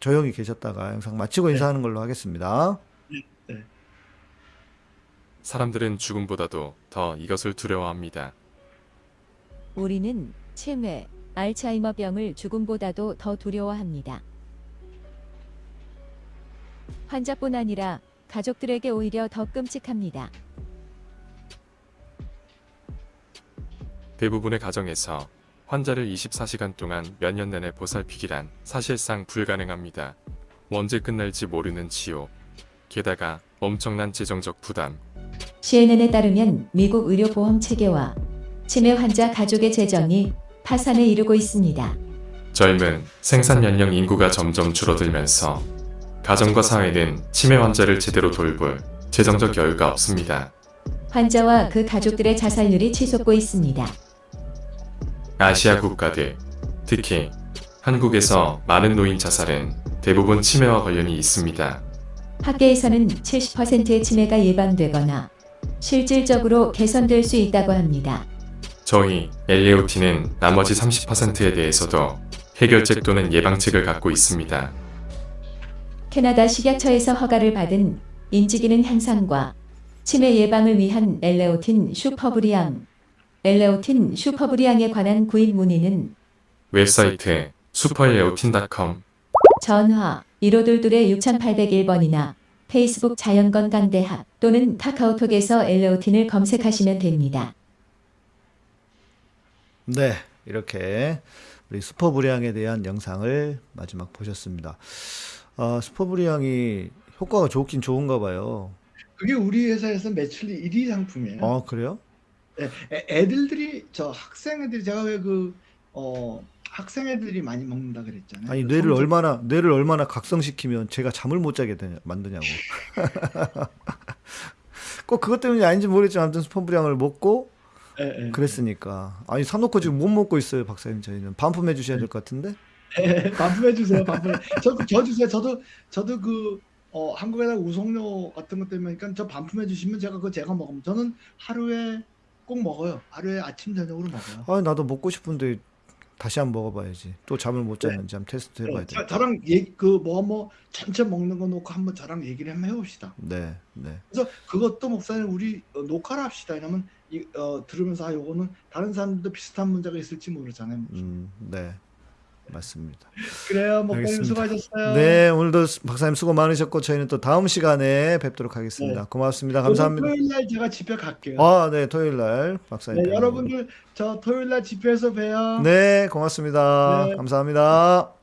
조용히 계셨다가 영상 마치고 네. 인사하는 걸로 하겠습니다. 사람들은 죽음보다도 더 이것을 두려워합니다. 우리는 치매, 알츠하이머 병을 죽음보다도 더 두려워합니다. 환자뿐 아니라 가족들에게 오히려 더 끔찍합니다. 대부분의 가정에서 환자를 24시간 동안 몇 년 내내 보살피기란 사실상 불가능합니다. 언제 끝날지 모르는 지옥. 게다가 엄청난 재정적 부담. CNN에 따르면 미국 의료보험 체계와 치매 환자 가족의 재정이 파산에 이르고 있습니다. 젊은 생산 연령 인구가 점점 줄어들면서 가정과 사회는 치매 환자를 제대로 돌볼 재정적 여유가 없습니다. 환자와 그 가족들의 자살률이 치솟고 있습니다. 아시아 국가들, 특히 한국에서 많은 노인 자살은 대부분 치매와 관련이 있습니다. 학계에서는 70%의 치매가 예방되거나 실질적으로 개선될 수 있다고 합니다. 저희 엘레오티는 나머지 30%에 대해서도 해결책 또는 예방책을 갖고 있습니다. 캐나다 식약처에서 허가를 받은 인지기능 향상과 치매 예방을 위한 엘레오틴 슈퍼브리앙, 엘레오틴 슈퍼브리앙에 관한 구입 문의는 웹사이트 슈퍼엘레오틴.com 전화 1522-6801번이나 페이스북 자연건강대학 또는 카카오톡에서 엘레오틴을 검색하시면 됩니다. 네, 이렇게 우리 슈퍼브리앙에 대한 영상을 마지막 보셨습니다. 아, 슈퍼브리앙이 효과가 좋긴 좋은가 봐요. 그게 우리 회사에서 매출 1위 상품이에요. 아, 그래요? 애, 애- 애들들이 저 학생 애들이 제가 왜그 어, 학생 애들이 많이 먹는다 그랬잖아요. 아니, 그 뇌를 성적- 얼마나 뇌를 얼마나 각성시키면 제가 잠을 못 자게 되냐, 만드냐고. 꼭 그것 때문이 아닌지 모르겠지만 아무튼 슈퍼브리앙을 먹고 예, 예. 그랬으니까. 아니, 사놓고 지금 못 먹고 있어요, 박사님 저희는. 반품해 주셔야 될 것 같은데. 예, 반품해 주세요. 반품. 저, 저 주세요. 저도 저도 그 어, 한국에다 우송료 같은 것 때문에 그러니까 저 반품해 주시면 제가 그거 제가 먹으면 저는 하루에 꼭 먹어요. 하루에 아침 저녁으로 먹어요. 아, 나도 먹고 싶은데 다시 한번 먹어봐야지. 또 잠을 못 잤는지 한번 테스트 해봐야 돼. 저, 저랑 그뭐 뭐 전체 먹는 거 놓고 한번 저랑 얘기를 한번 해봅시다. 네, 네. 그래서 그것도 목사님 우리 어, 녹화를 합시다. 이러면 이, 어, 들으면서 아 요거는 다른 사람들도 비슷한 문제가 있을지 모르잖아요. 음, 네. 맞습니다. 그래요. 목사님 알겠습니다. 수고하셨어요. 네, 오늘도 박사님 수고 많으셨고 저희는 또 다음 시간에 뵙도록 하겠습니다. 네. 고맙습니다. 감사합니다. 토요일 날 제가 집회 갈게요. 아, 네, 토요일 날 박사님. 네, 여러분들 저 토요일 날 집회에서 봬요. 네, 고맙습니다. 네. 감사합니다. 네.